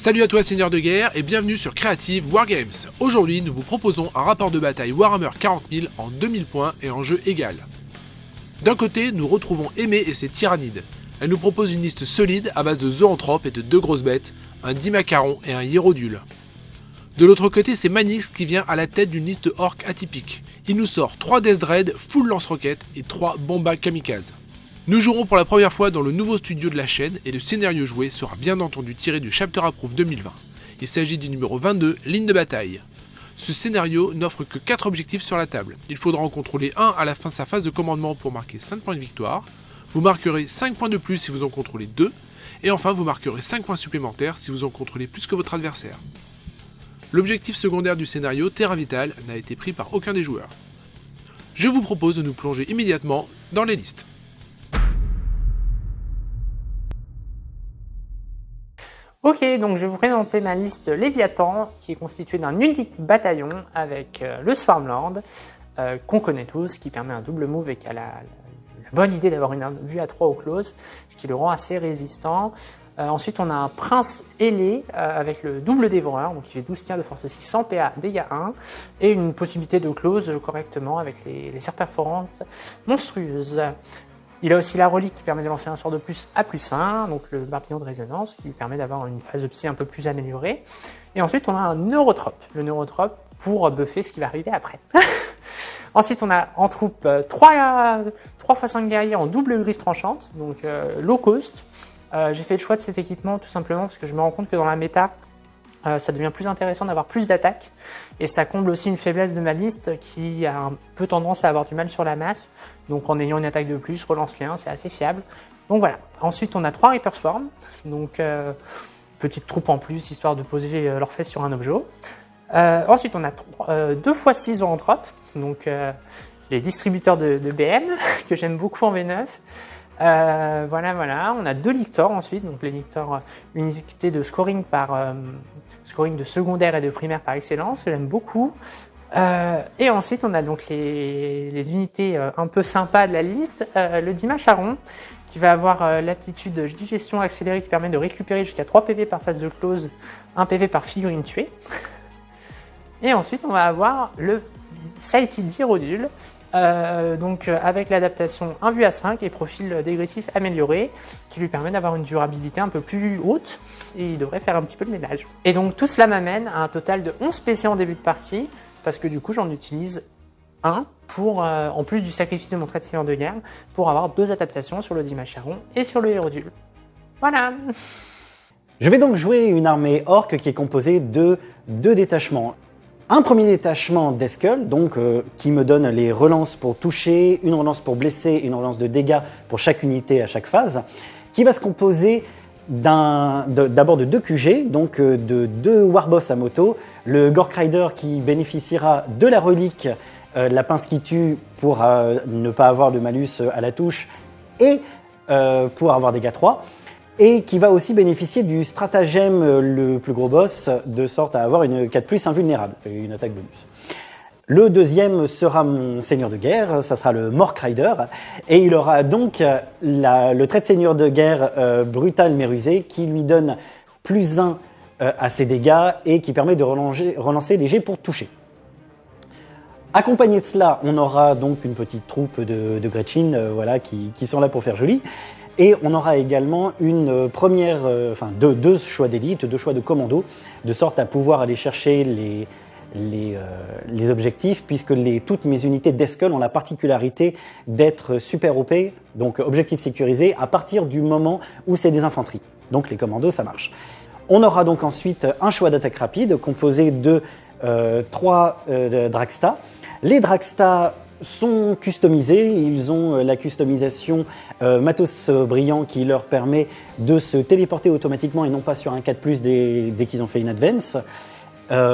Salut à toi seigneur de guerre et bienvenue sur Creative Wargames. Aujourd'hui nous vous proposons un rapport de bataille Warhammer 40 000 en 2000 points et en jeu égal. D'un côté nous retrouvons Aimé et ses tyrannides. Elle nous propose une liste solide à base de zoanthropes et de deux grosses bêtes, un Dimacaron et un Hierodule. De l'autre côté c'est Manix qui vient à la tête d'une liste orc atypique. Il nous sort 3 Death Dread, full lance-roquettes et 3 Bomba Kamikaze. Nous jouerons pour la première fois dans le nouveau studio de la chaîne et le scénario joué sera bien entendu tiré du Chapter Approve 2020. Il s'agit du numéro 22, Ligne de bataille. Ce scénario n'offre que 4 objectifs sur la table. Il faudra en contrôler un à la fin de sa phase de commandement pour marquer 5 points de victoire. Vous marquerez 5 points de plus si vous en contrôlez 2. Et enfin, vous marquerez 5 points supplémentaires si vous en contrôlez plus que votre adversaire. L'objectif secondaire du scénario, Terra Vital, n'a été pris par aucun des joueurs. Je vous propose de nous plonger immédiatement dans les listes. Ok, donc je vais vous présenter ma liste Léviathan, qui est constituée d'un unique bataillon avec euh, le Swarmlord, euh, qu'on connaît tous, qui permet un double move et qui a la, bonne idée d'avoir une vue à 3 au close, ce qui le rend assez résistant. Euh, ensuite, on a un prince ailé avec le double dévoreur, donc il fait 12 tirs de force 6, 100 PA, dégâts 1, et une possibilité de close correctement avec les, les perforantes monstrueuses. Il a aussi la relique qui permet de lancer un sort de plus à plus 1, donc le barbillon de résonance qui permet d'avoir une phase de psy un peu plus améliorée. Et ensuite on a un neurotrope, le neurotrope pour buffer ce qui va arriver après. ensuite on a en troupe 3, 3 x 5 guerriers en double griffe tranchante, donc euh, low cost. Euh, j'ai fait le choix de cet équipement tout simplement parce que je me rends compte que dans la méta, euh, ça devient plus intéressant d'avoir plus d'attaques et ça comble aussi une faiblesse de ma liste qui a un peu tendance à avoir du mal sur la masse. Donc en ayant une attaque de plus, relance les 1, c'est assez fiable. Donc voilà. Ensuite on a 3 Reaper Swarm, donc euh, petite troupe en plus histoire de poser euh, leurs fesses sur un objet. ensuite on a 2 x 6 anthropes, donc les distributeurs de, BM que j'aime beaucoup en V9. Euh, voilà, voilà. On a deux lictors ensuite, donc les lictors unité de scoring par euh, scoring de secondaire et de primaire par excellence. J'aime beaucoup. Euh, et ensuite, on a donc les, unités euh, un peu sympas de la liste. Euh, le Dima Charon, qui va avoir l'aptitude de digestion accélérée qui permet de récupérer jusqu'à 3 PV par phase de close, 1 PV par figurine tuée. Et ensuite, on va avoir le Sighted Hierodule, euh, donc euh, avec l'adaptation 1 vue à 5 et profil dégressif amélioré qui lui permet d'avoir une durabilité un peu plus haute et il devrait faire un petit peu de ménage. Et donc tout cela m'amène à un total de 11 PC en début de partie parce que du coup j'en utilise un pour, euh, en plus du sacrifice de mon trait de seigneur de guerre, pour avoir deux adaptations sur le Dimacharon et sur le Hérodule. Voilà Je vais donc jouer une armée orc qui est composée de deux détachements. Un premier détachement d'Eskull, donc euh, qui me donne les relances pour toucher, une relance pour blesser, une relance de dégâts pour chaque unité à chaque phase, qui va se composer d'abord de, deux QG, donc euh, de deux Warboss à moto, le Gork Rider qui bénéficiera de la relique, euh, la pince qui tue pour ne pas avoir de malus à la touche et pour avoir dégâts 3, et qui va aussi bénéficier du stratagème euh, le plus gros boss, de sorte à avoir une 4 invulnérable, une attaque bonus. Le deuxième sera mon seigneur de guerre, ça sera le Mork Rider, et il aura donc le trait de seigneur de guerre euh, brutal mais rusé qui lui donne plus 1 euh, à ses dégâts et qui permet de relancer, relancer les jets pour toucher. Accompagné de cela, on aura donc une petite troupe de, Gretchen voilà, qui, qui, sont là pour faire joli. Et on aura également une première, euh, enfin deux, deux choix d'élite, deux choix de commando, de sorte à pouvoir aller chercher les, les, euh, les objectifs, puisque les, toutes mes unités d'Eskull ont la particularité d'être super OP, donc objectif sécurisé, à partir du moment où c'est des infanteries. Donc les commandos, ça marche. On aura donc ensuite un choix d'attaque rapide composé de euh, trois euh. Les Dragsta sont customisés. Ils ont euh, la customisation euh, matos brillant qui leur permet de se téléporter automatiquement et non pas sur un 4+, dès, qu'ils ont fait une advance.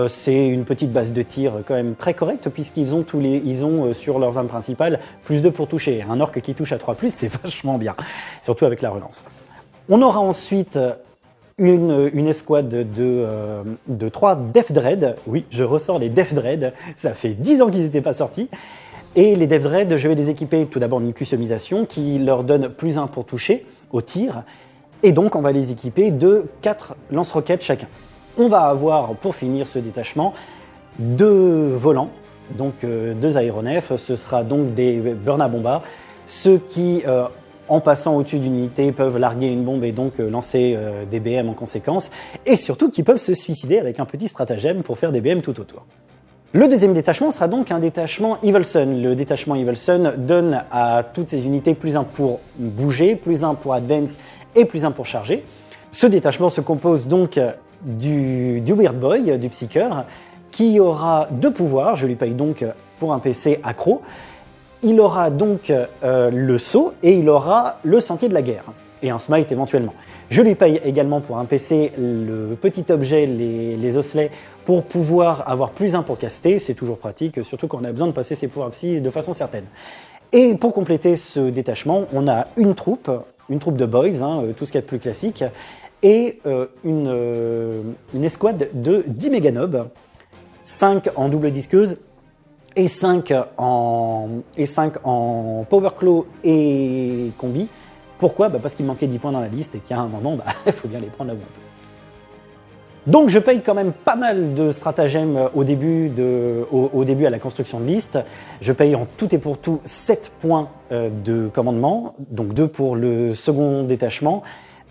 C'est une petite base de tir quand même très correcte puisqu'ils ont sur leurs armes principales plus 2 pour toucher. Un orc qui touche à 3+, c'est vachement bien, surtout avec la relance. On aura ensuite une, escouade de, euh, de 3 Def Dread. Oui, je ressors les Def Dread, ça fait 10 ans qu'ils n'étaient pas sortis. Et les DevDread, je vais les équiper tout d'abord d'une customisation qui leur donne plus 1 pour toucher au tir Et donc on va les équiper de 4 lance-roquettes chacun. On va avoir, pour finir ce détachement, deux volants, donc euh, deux aéronefs. Ce sera donc des burn bombards, ceux qui, euh, en passant au-dessus d'une unité, peuvent larguer une bombe et donc euh, lancer des BM en conséquence, et surtout qui peuvent se suicider avec un petit stratagème pour faire des BM tout autour. Le deuxième détachement sera donc un détachement Evilson. Le détachement Evilson donne à toutes ces unités plus un pour bouger, plus un pour advance et plus un pour charger. Ce détachement se compose donc du, du Weird Boy, du Psyker, qui aura deux pouvoirs. Je lui paye donc pour un PC accro. Il aura donc euh, le saut et il aura le sentier de la guerre et un smite éventuellement. Je lui paye également pour un PC le petit objet, les, osselets, pour pouvoir avoir plus un pour caster. C'est toujours pratique, surtout quand on a besoin de passer ses pouvoirs psy de façon certaine. Et pour compléter ce détachement, on a une troupe, une troupe de boys, hein, tout ce qu'il y a de plus classique, et euh, une, euh, une, escouade de 10 méganobs, 5 en double disqueuse et 5 en, et 5 en power claw et combi. Pourquoi? Bah Parce qu'il manquait 10 points dans la liste et qu'à un moment, il bah, faut bien les prendre là où. Donc je paye quand même pas mal de stratagèmes au début, de, au, au, début à la construction de liste. Je paye en tout et pour tout 7 points euh, de commandement, donc 2 pour le second détachement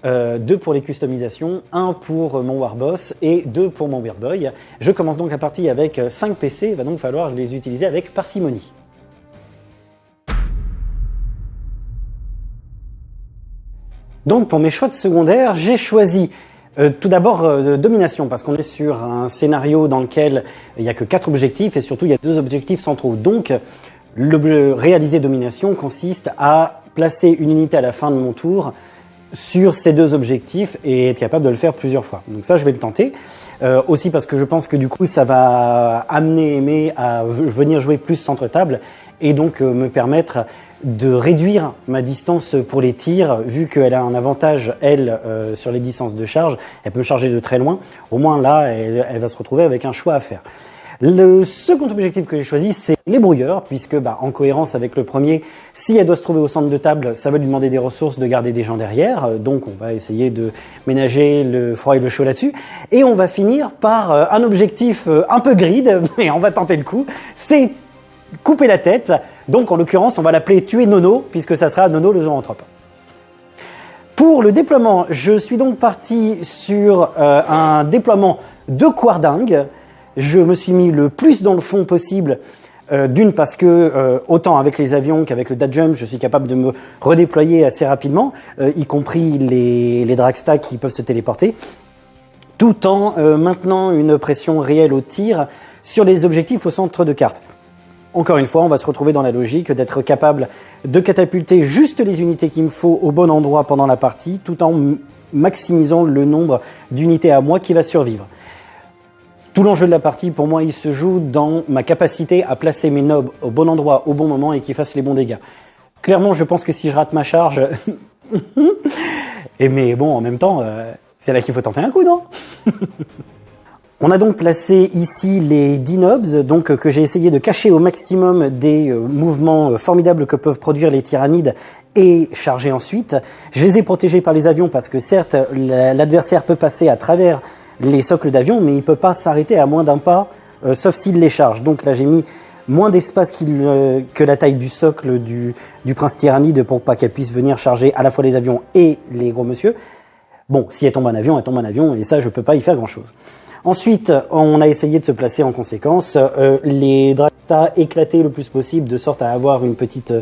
euh, deux pour les customisations, un pour mon Warboss et deux pour mon Weird Boy. Je commence donc la partie avec 5 PC, il va donc falloir les utiliser avec parcimonie. Donc pour mes choix de secondaire, j'ai choisi euh, tout d'abord euh, domination parce qu'on est sur un scénario dans lequel il n'y a que quatre objectifs et surtout il y a deux objectifs centraux. Donc le réaliser domination consiste à placer une unité à la fin de mon tour sur ces deux objectifs et être capable de le faire plusieurs fois. Donc ça, je vais le tenter. Euh, aussi parce que je pense que du coup, ça va amener Aimé à venir jouer plus centre-table et donc euh, me permettre de réduire ma distance pour les tirs, vu qu'elle a un avantage, elle, euh, sur les distances de charge, elle peut charger de très loin. Au moins là, elle, elle va se retrouver avec un choix à faire. Le second objectif que j'ai choisi, c'est les brouilleurs, puisque bah, en cohérence avec le premier, si elle doit se trouver au centre de table, ça va lui demander des ressources de garder des gens derrière, euh, donc on va essayer de ménager le froid et le chaud là-dessus. Et on va finir par euh, un objectif euh, un peu grid, mais on va tenter le coup, c'est couper la tête. Donc en l'occurrence, on va l'appeler tuer Nono, puisque ça sera Nono le zoanthrope. Pour le déploiement, je suis donc parti sur un déploiement de Quarding, je me suis mis le plus dans le fond possible. Euh, D'une parce que euh, autant avec les avions qu'avec le jump, je suis capable de me redéployer assez rapidement, euh, y compris les, les dragstacks qui peuvent se téléporter, tout en euh, maintenant une pression réelle au tir sur les objectifs au centre de carte. Encore une fois, on va se retrouver dans la logique d'être capable de catapulter juste les unités qu'il me faut au bon endroit pendant la partie, tout en maximisant le nombre d'unités à moi qui va survivre. Tout l'enjeu de la partie, pour moi, il se joue dans ma capacité à placer mes nobs au bon endroit, au bon moment et qu'ils fassent les bons dégâts. Clairement, je pense que si je rate ma charge... et mais bon, en même temps, euh, c'est là qu'il faut tenter un coup, non? On a donc placé ici les 10 nobs, donc que j'ai essayé de cacher au maximum des euh, mouvements euh, formidables que peuvent produire les tyrannides et charger ensuite. Je les ai protégés par les avions parce que certes, l'adversaire peut passer à travers les socles d'avion, mais il ne peut pas s'arrêter à moins d'un pas, euh, sauf s'il les charge. Donc là, j'ai mis moins d'espace euh, que la taille du socle du, du prince tyrannide pour pas qu'elle puisse venir charger à la fois les avions et les gros monsieur. Bon, si elle tombe en avion, elle tombe en avion, et ça, je peux pas y faire grand-chose. Ensuite, on a essayé de se placer en conséquence. Euh, les Dracta éclatés le plus possible, de sorte à avoir une petite,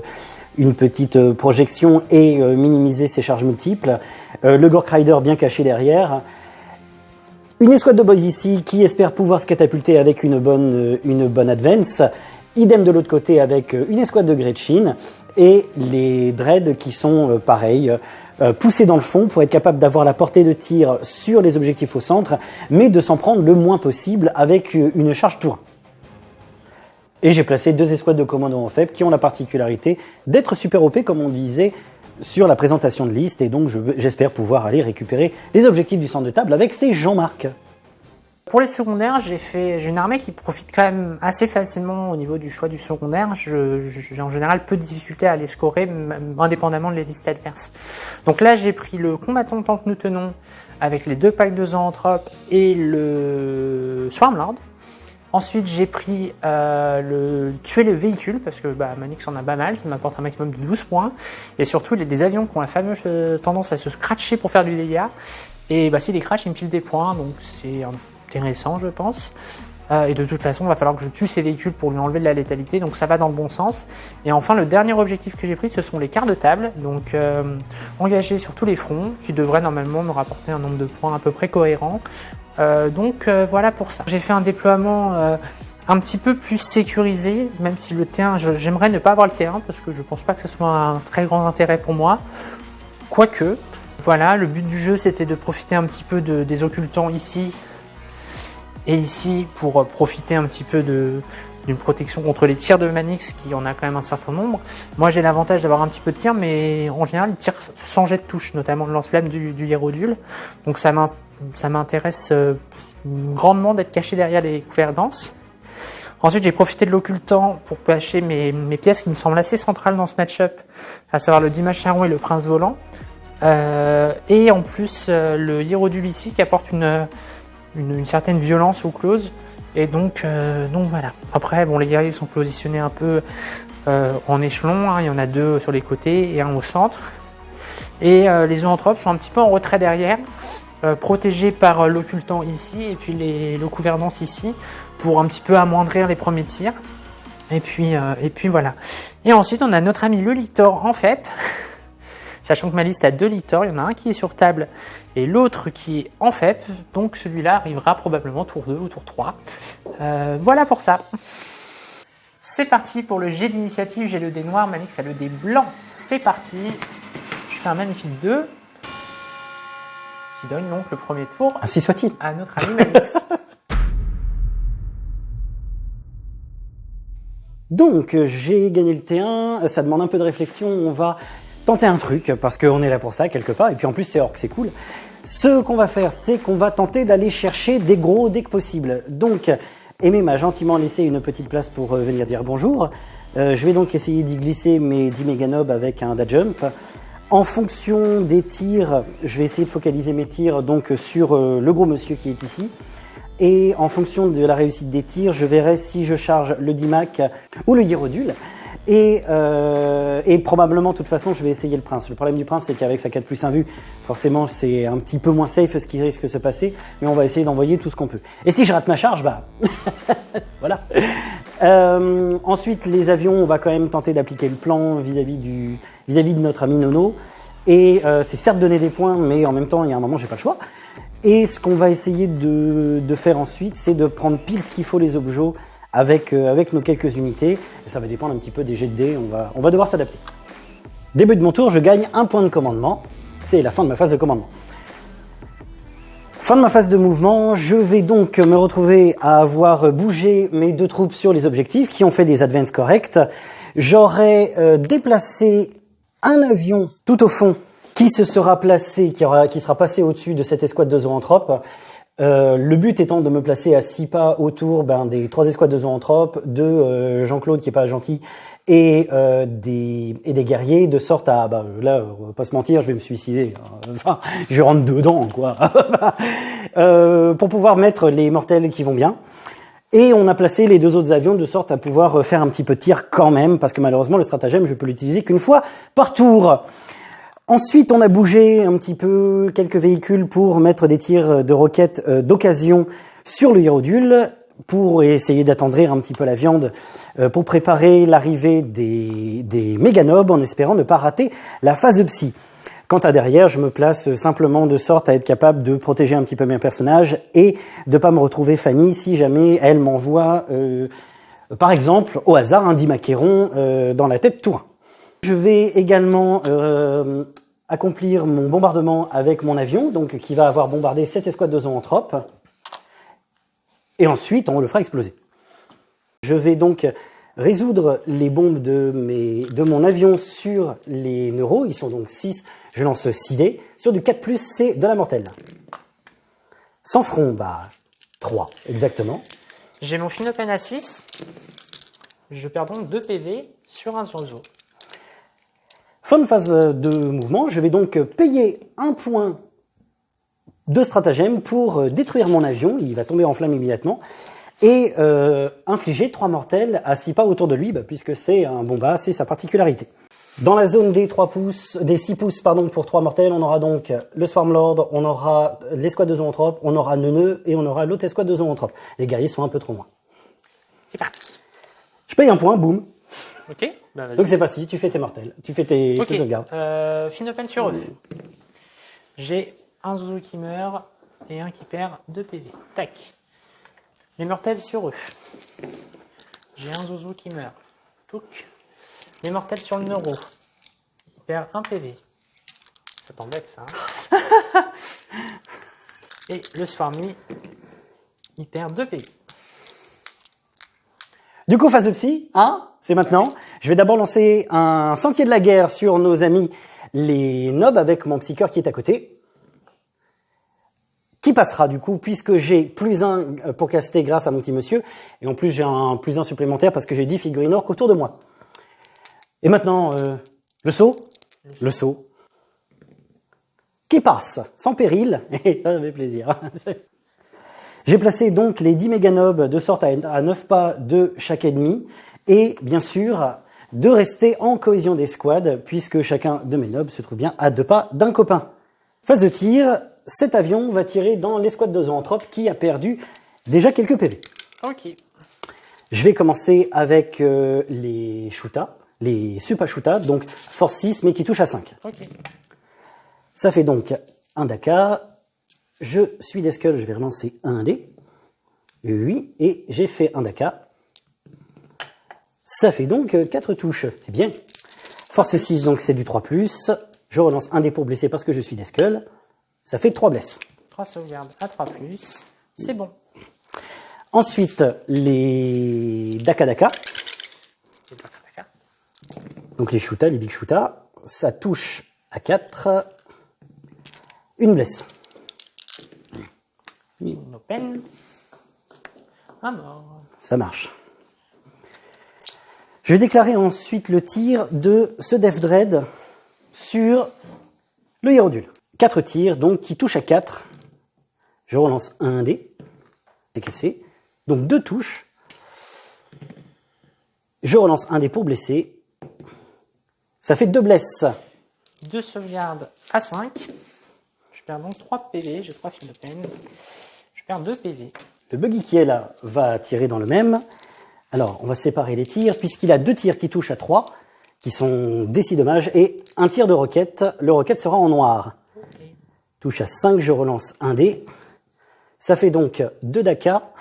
une petite projection et minimiser ses charges multiples. le Gork Rider bien caché derrière. Une escouade de boys ici qui espère pouvoir se catapulter avec une bonne, euh, une bonne advance. Idem de l'autre côté avec euh, une escouade de Gretchen et les dreads qui sont euh, pareils, poussés dans le fond pour être capable d'avoir la portée de tir sur les objectifs au centre, mais de s'en prendre le moins possible avec une charge tour. Et j'ai placé deux escouades de commandos en faible qui ont la particularité d'être super OP comme on disait sur la présentation de liste et donc j'espère pouvoir aller récupérer les objectifs du centre de table avec ces Jean-Marc. pour les secondaires, j'ai fait, une armée qui profite quand même assez facilement au niveau du choix du secondaire. j'ai en général peu de difficultés à les scorer, indépendamment de les listes adverses. Donc là, j'ai pris le combattant tant que nous tenons avec les deux packs de zoanthropes et le Swarmlord. Ensuite, j'ai pris euh, le tuer le véhicule parce que bah, Manix en a pas mal, ça m'apporte un maximum de 12 points. Et surtout, il a des avions qui ont la fameuse euh, tendance à se scratcher pour faire du dégât. Et bah, s'il les crash, il me file des points, donc c'est intéressant, je pense. Euh, et de toute façon, il va falloir que je tue ces véhicules pour lui enlever de la létalité, donc ça va dans le bon sens. Et enfin, le dernier objectif que j'ai pris, ce sont les quarts de table, donc engagés sur tous les fronts, qui devraient normalement me rapporter un nombre de points à peu près cohérent. Euh, donc euh, voilà pour ça. J'ai fait un déploiement euh, un petit peu plus sécurisé, même si le T1, j'aimerais ne pas avoir le T1 parce que je pense pas que ce soit un très grand intérêt pour moi. Quoique, voilà, le but du jeu c'était de profiter un petit peu de, des occultants ici et ici pour profiter un petit peu de, d'une protection contre les tirs de Manix qui en a quand même un certain nombre. Moi j'ai l'avantage d'avoir un petit peu de tir mais en général il tire sans jet de touche, notamment le lance-flamme du, du Hierodule. Donc ça m'intéresse euh, grandement d'être caché derrière les couverts denses. Ensuite j'ai profité de l'occultant pour cacher mes, mes, pièces qui me semblent assez centrales dans ce match-up, à savoir le Dimash Charon et le Prince Volant. Euh, et en plus euh, le Hierodule ici qui apporte une, une, une certaine violence au close et donc, euh, donc voilà. Après, bon, les guerriers sont positionnés un peu euh, en échelon. Hein. Il y en a deux sur les côtés et un au centre. Et euh, les zoanthropes sont un petit peu en retrait derrière, protégés par l'occultant ici et puis les, le gouvernance ici, pour un petit peu amoindrir les premiers tirs. Et puis, et puis voilà. Et ensuite, on a notre ami le Lictor en FEP. Sachant que ma liste a deux lictors, il y en a un qui est sur table et l'autre qui est en FEP, donc celui-là arrivera probablement tour 2 ou tour 3. Euh, voilà pour ça. C'est parti pour le jet d'initiative, j'ai le dé noir, Manix a le dé blanc. C'est parti. Je fais un magnifique 2 qui donne donc le premier tour Ainsi soit-il. à notre ami Manix. Donc, j'ai gagné le T1, ça demande un peu de réflexion, on va tenter un truc, parce qu'on est là pour ça quelque part, et puis en plus c'est orc, c'est cool. Ce qu'on va faire, c'est qu'on va tenter d'aller chercher des gros dès que possible. Donc, Aimé m'a gentiment laissé une petite place pour euh, venir dire bonjour. Euh, je vais donc essayer d'y glisser mes 10 méganobs avec un da jump. En fonction des tirs, je vais essayer de focaliser mes tirs donc sur euh, le gros monsieur qui est ici. Et en fonction de la réussite des tirs, je verrai si je charge le Dimac ou le Hierodule. Et, euh, et, probablement, de toute façon, je vais essayer le prince. Le problème du prince, c'est qu'avec sa 4 plus 1 vue, forcément, c'est un petit peu moins safe ce qui risque de se passer, mais on va essayer d'envoyer tout ce qu'on peut. Et si je rate ma charge, bah voilà. Euh, ensuite, les avions, on va quand même tenter d'appliquer le plan vis-à-vis du vis-à-vis de notre ami Nono. Et euh, c'est certes donner des points, mais en même temps, il y a un moment, j'ai pas le choix. Et ce qu'on va essayer de, de faire ensuite, c'est de prendre pile ce qu'il faut les objets avec, euh, avec nos quelques unités. Ça va dépendre un petit peu des jets de dés, on va, devoir s'adapter. Début de mon tour, je gagne un point de commandement. C'est la fin de ma phase de commandement. Fin de ma phase de mouvement, je vais donc me retrouver à avoir bougé mes deux troupes sur les objectifs qui ont fait des advances corrects. J'aurai euh, déplacé un avion tout au fond qui se sera placé, qui sera passé au-dessus de cette escouade de zoanthropes euh, le but étant de me placer à six pas autour ben, des trois escouades de zoanthropes, de euh, Jean-Claude qui est pas gentil et euh, des et des guerriers de sorte à bah là on va pas se mentir je vais me suicider hein. enfin je rentre dedans quoi. Pour pouvoir mettre les mortels qui vont bien. Et on a placé les deux autres avions de sorte à pouvoir faire un petit peu de tir quand même parce que malheureusement le stratagème je peux l'utiliser qu'une fois par tour Ensuite, on a bougé un petit peu quelques véhicules pour mettre des tirs de roquettes euh, d'occasion sur le Hierodule pour essayer d'attendrir un petit peu la viande euh, pour préparer l'arrivée des, des méganobs en espérant ne pas rater la phase psy. Quant à derrière, je me place simplement de sorte à être capable de protéger un petit peu mes personnages et de pas me retrouver Fanny si jamais elle m'envoie, euh, par exemple, au hasard un dimaqueron euh, dans la tête tour. Je vais également euh, accomplir mon bombardement avec mon avion, donc qui va avoir bombardé cette escouade de zoanthropes. Et ensuite, on le fera exploser. Je vais donc résoudre les bombes de, mon avion sur les neuros. Ils sont donc 6. Je lance 6 dés. Sur du 4+, c'est de la mortelle. Sans front, bah, 3, exactement. J'ai mon Finopen à 6. Je perds donc 2 PV sur un Zozo. Fin de phase de mouvement, je vais donc payer un point de stratagème pour euh, détruire mon avion, il va tomber en flamme immédiatement, et euh, infliger 3 mortels à 6 pas autour de lui, bah, puisque c'est un bomba, c'est sa particularité. Dans la zone des 3 pouces, des 6 pouces pardon, pour 3 mortels, on aura donc le Swarmlord, on aura l'escouade de zoanthropes, on aura Neuneu et on aura l'autre escouade de zoanthropes. Les guerriers sont un peu trop loin. C'est parti. Je paye un point, boum. Ok bah. Donc c'est parti, tu fais tes mortels, tu fais tes, Ok. tes sauvegardes. Euh, Finopen sur eux. J'ai un Zouzou qui meurt et un qui perd 2 PV. Tac. Les mortels sur eux. J'ai un Zouzou qui meurt. Touc. Les mortels sur le neuro. Il perd 1 PV. Ça t'embête ça. hein et le Swarmy, il perd 2 PV. Du coup, phase de psy, hein, c'est maintenant. Je vais d'abord lancer un sentier de la guerre sur nos amis les nobs avec mon psycheur qui est à côté. Qui passera du coup, puisque j'ai plus un euh, pour caster grâce à mon petit monsieur, et en plus j'ai un plus un supplémentaire parce que j'ai 10 figurines orques autour de moi. Et maintenant, euh, le saut Le saut. Qui passe, sans péril, et ça fait plaisir. J'ai placé donc les 10 méganobs de sorte à 9 pas de chaque ennemi et bien sûr de rester en cohésion d'escouade puisque chacun de mes nobs se trouve bien à deux pas d'un copain. Phase de tir, cet avion va tirer dans l'escouade de zoanthrope qui a perdu déjà quelques PV. Ok. Je vais commencer avec euh, les Shuta, les Supa Shuta, donc force 6 mais qui touche à 5. Ok. Ça fait donc un Dakar. Je suis des skulls, je vais relancer un dé. Oui, et j'ai fait un Dakar. Ça fait donc 4 touches, c'est bien. Force 6, donc c'est du 3+. Je relance un dé pour blesser parce que je suis des skulls. Ça fait 3 blesses. 3 sauvegardes à 3 plus. C'est bon. Ensuite, les Daka Daka, C'est pas très d'accord. donc les Shuta, les Big Shuta. Ça touche à 4. Une blesse. Une open. Un mort. Ça marche. Je vais déclarer ensuite le tir de ce Def Dread sur le Hiérodule. 4 tirs, donc qui touchent à 4. Je relance un dé. C'est cassé. Donc deux touches. Je relance un dé pour blesser. Ça fait deux blesses. 2 sauvegardes à 5. Je perds donc 3 PV. J'ai 3 fils de peine. Je perds 2 PV. Le buggy qui est là va tirer dans le même. Alors, on va séparer les tirs, puisqu'il a deux tirs qui touchent à 3, qui sont des 6 dommages, et un tir de roquette. Le roquette sera en noir. Touche à 5, je relance un dé. Ça fait donc 2 Daka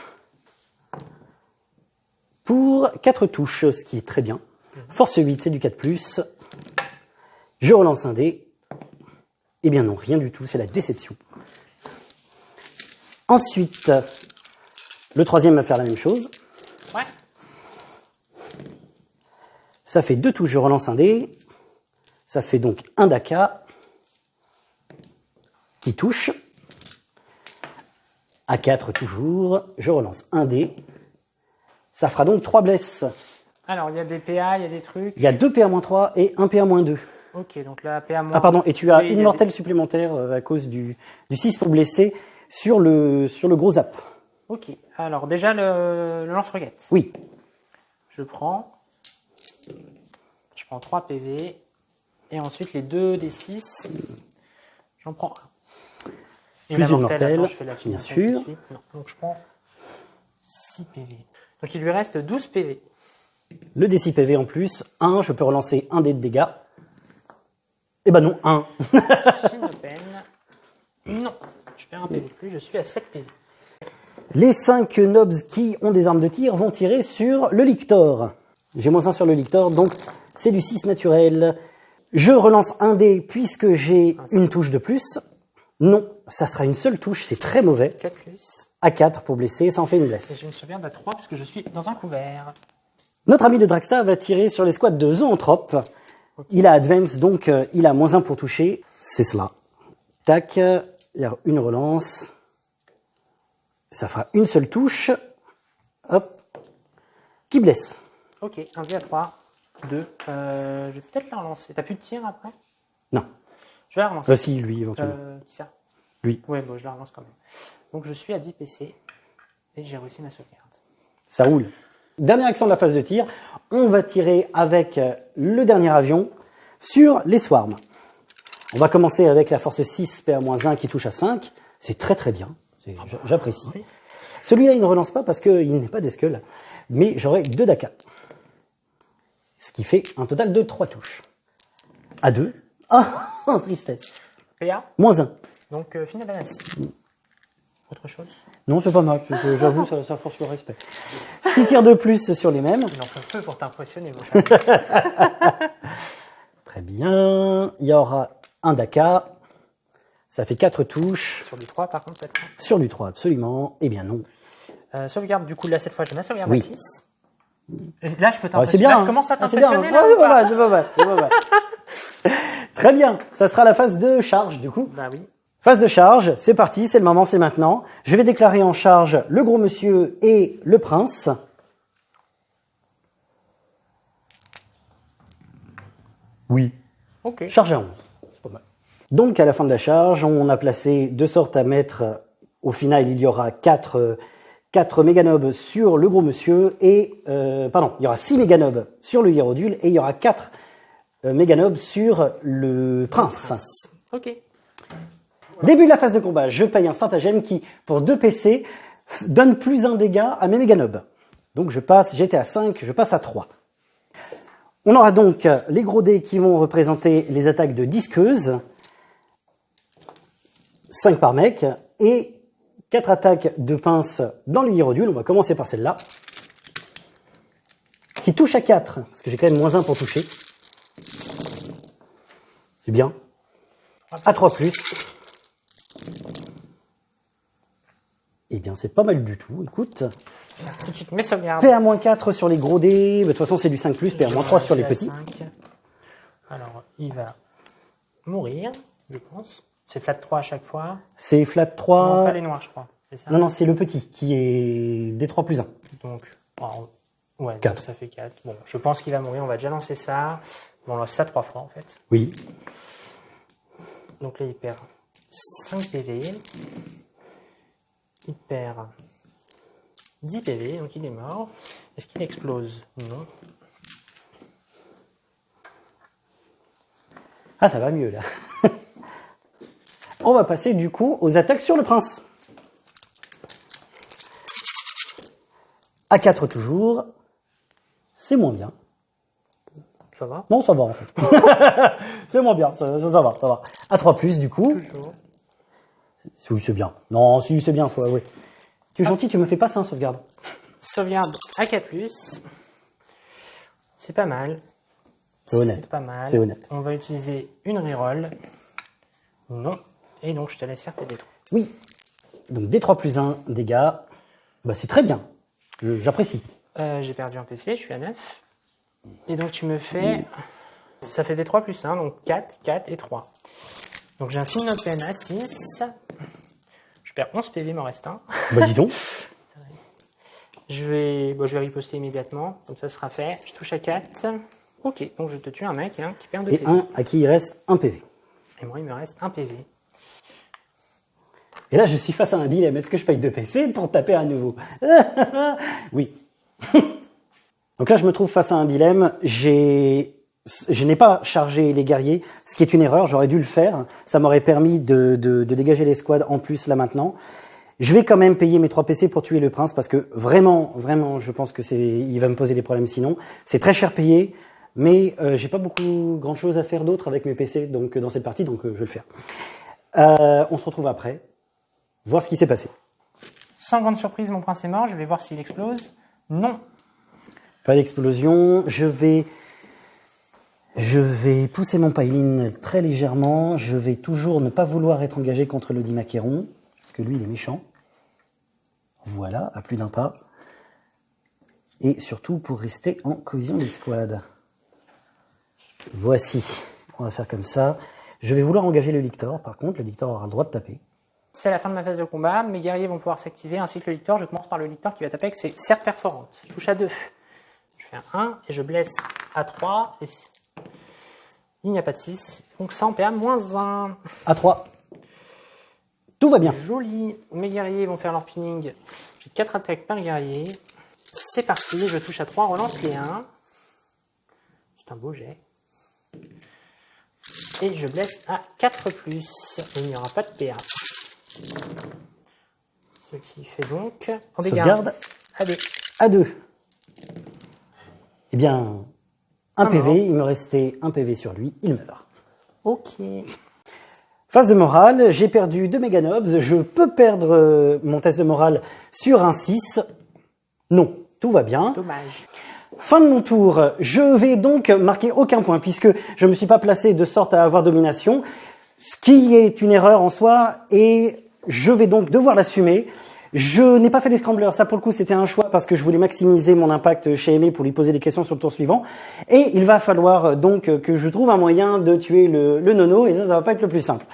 pour 4 touches, ce qui est très bien. Force 8, c'est du 4+. Je relance un dé. Eh bien non, rien du tout, c'est la déception. Ensuite, le troisième va faire la même chose. Ouais. Ça fait deux touches, je relance un dé. Ça fait donc un Daka qui touche. À 4 toujours. Je relance un dé. Ça fera donc 3 blesses. Alors, il y a des PA, il y a des trucs. Il y a 2 PA-3 et 1 PA-2. Ok, donc là, PA. Ah pardon, et tu as une mortelle supplémentaire euh, à cause du, du 6 pour blesser sur le, sur le gros zap. Ok. Alors, déjà, le, le lance-roquette. Oui, Je prends. Je prends 3 PV. Et ensuite, les 2 des 6. J'en prends un. Et Plus la mortelle, mortelle, attends, je fais la bien sûr. suite. Non, donc je prends 6 PV. Donc il lui reste 12 PV. le D6 PV en plus. 1, je peux relancer un dé de dégâts. Eh ben non, 1. J'ai une peine. Non, je perds un PV de plus, je suis à 7 PV. Les 5 nobs qui ont des armes de tir vont tirer sur le lictor. J'ai moins 1 sur le lictor, donc c'est du 6 naturel. Je relance un dé puisque j'ai une touche de plus. Non, ça sera une seule touche, c'est très mauvais. 4 plus. À 4 pour blesser, ça en fait une blesse. Et j'ai une sauvegarde à 3 puisque je suis dans un couvert. Notre ami de Draxta va tirer sur les squads de Zoanthrope. Il a Advance, donc euh, il a moins 1 pour toucher. C'est cela. Tac, il y a une relance. Ça fera une seule touche. Hop. Qui blesse. Ok, un dé à 3. 2. Euh, je vais peut-être la relancer. T'as plus de tir après? Non. Je vais la relancer. Voici lui, éventuellement. Euh, qui ça? Lui. Ouais, bon, je la relance quand même. Donc je suis à 10 PC et j'ai réussi ma sauvegarde. Ça roule. Dernière action de la phase de tir. On va tirer avec euh, le dernier avion sur les swarms. On va commencer avec la force 6 PA-1 qui touche à 5. C'est très très bien. J'apprécie. Celui-là, il ne relance pas parce qu'il n'est pas d'esquel. Mais j'aurai 2 DACA. Ce qui fait un total de 3 touches. À 2. Ah, tristesse. PA Moins 1. Donc euh, final à 6. Autre chose Non, c'est pas mal. Je- je- J'avoue, ça, ça force le respect. 6 tirs de plus sur les mêmes. Il en faut peu pour t'impressionner, cher. Très bien. Il y aura un DACA. Ça fait 4 touches. Sur du 3 par contre cette fois. Sur du 3, absolument. Eh bien non. Euh, sauvegarde, du coup là cette fois j'ai ma sauvegarde Oui. à 6. Là je peux Ah, c'est t'impressionner. bien. Là, je commence à Ah, t'impressionner hein. Ouais, pas mal. Très bien. Ça sera la phase de charge, du coup. Bah oui. Phase de charge, c'est parti, c'est le moment, c'est maintenant. Je vais déclarer en charge le gros monsieur et le prince. Oui. Ok. Charge à 11. C'est pas mal. Donc, à la fin de la charge, on a placé de sorte à mettre, au final, il y aura 4, euh, 4 méganobs sur le gros monsieur et, euh, pardon, il y aura 6 méganobs sur le hiérodule et il y aura 4 euh, méganobs sur le prince. Ok. Début de la phase de combat, je paye un stratagème qui, pour 2 PC, donne plus un dégât à mes méganobs. Donc je passe, j'étais à 5, je passe à 3. On aura donc les gros dés qui vont représenter les attaques de disqueuse. 5 par mec. Et 4 attaques de pince dans le. On va commencer par celle-là. Qui touche à 4, parce que j'ai quand même moins 1 pour toucher. C'est bien. À 3 plus. Eh bien, c'est pas mal du tout. Écoute, Tout de suite mes sauvegardes. PA-4 sur les gros dés. Bah, De toute façon, c'est du 5 plus. PA-3 sur les petits. suis à 5. Alors il va mourir, je pense. C'est flat 3 à chaque fois. C'est flat Non, 3. pas les noirs je crois. Ça Non, non, c'est le petit qui est D3 plus 1. Donc, alors, ouais, donc ça fait 4. Bon, je pense qu'il va mourir, on va déjà lancer ça. Bon, on lance ça 3 fois en fait. Oui. Donc là, il perd 5 PV. Il perd 10 PV, donc il est mort. Est-ce qu'il explose? Non. Ah, ça va mieux là. On va passer du coup aux attaques sur le prince. À 4 toujours. C'est moins bien. Ça va? Non, ça va en fait. c'est moins bien, ça, ça, ça va, ça va. À 3 plus du coup. Toujours. Oui, c'est bien. Non, si, c'est bien, faut avouer. Tu es gentil, tu me fais pas ça, sauvegarde. Sauvegarde à 4. C'est pas mal. C'est honnête. C'est pas mal. C'est honnête. On va utiliser une reroll. Non. Et donc, je te laisse faire tes détruits. Oui. Donc D3 plus 1 dégâts. Bah, c'est très bien. J'apprécie. Euh, J'ai perdu un PC, je suis à 9. Et donc tu me fais... Ça fait des 3 plus 1, donc 4, 4 et 3. Donc j'ai un de peine à 6. Je perds 11 PV, il m'en reste un. Bah, dis donc. Je vais, bon, je vais riposter immédiatement, comme ça sera fait. Je touche à 4. Ok, donc je te tue un mec hein, qui perd 2 Et PV. un à qui il reste un PV. Et moi, il me reste un PV. Et là, je suis face à un dilemme. Est-ce que je paye 2 PC pour taper à nouveau Oui. Donc là, je me trouve face à un dilemme. J'ai, je n'ai pas chargé les guerriers, ce qui est une erreur. J'aurais dû le faire. Ça m'aurait permis de, de, de dégager les squads en plus là maintenant. Je vais quand même payer mes 3 PC pour tuer le prince parce que vraiment, vraiment, je pense que c'est, il va me poser des problèmes sinon. C'est très cher payé, mais euh, j'ai pas beaucoup grand chose à faire d'autre avec mes PC donc dans cette partie, donc euh, je vais le faire. Euh, on se retrouve après, voir ce qui s'est passé. Sans grande surprise, mon prince est mort. Je vais voir s'il explose. Non. Pas d'explosion. Je vais, je vais pousser mon piling très légèrement. Je vais toujours ne pas vouloir être engagé contre le Dimaqueron, parce que lui, il est méchant. Voilà, à plus d'un pas. Et surtout pour rester en cohésion d'escouade. Voici. On va faire comme ça. Je vais vouloir engager le Lictor. Par contre, le Lictor aura le droit de taper. C'est la fin de ma phase de combat. Mes guerriers vont pouvoir s'activer ainsi que le licteur. Je commence par le licteur qui va taper avec ses certes perforantes. Je touche à 2. Je fais un 1 et je blesse à 3. Et il n'y a pas de 6. Donc ça en PA moins 1. À 3. Tout va bien. Joli. Mes guerriers vont faire leur pinning. J'ai 4 attaques par guerrier. C'est parti. Je touche à 3. Relance les 1. C'est un beau jet. Et je blesse à 4 plus. Il n'y aura pas de PA. Ce qui fait donc en dégâts. Sauvegarde. Allez. À 2. Eh bien, un Un PV, mort. il me restait un PV sur lui, il meurt. Ok. Phase de morale, j'ai perdu 2 méganobs, je peux perdre euh, mon test de morale sur un 6. Non, tout va bien. Dommage. Fin de mon tour, je vais donc marquer aucun point puisque je ne me suis pas placé de sorte à avoir domination, ce qui est une erreur en soi et je vais donc devoir l'assumer. Je n'ai pas fait les scramblers, ça pour le coup c'était un choix parce que je voulais maximiser mon impact chez Aimé pour lui poser des questions sur le tour suivant. Et il va falloir donc que je trouve un moyen de tuer le, le nono et ça, ça va pas être le plus simple.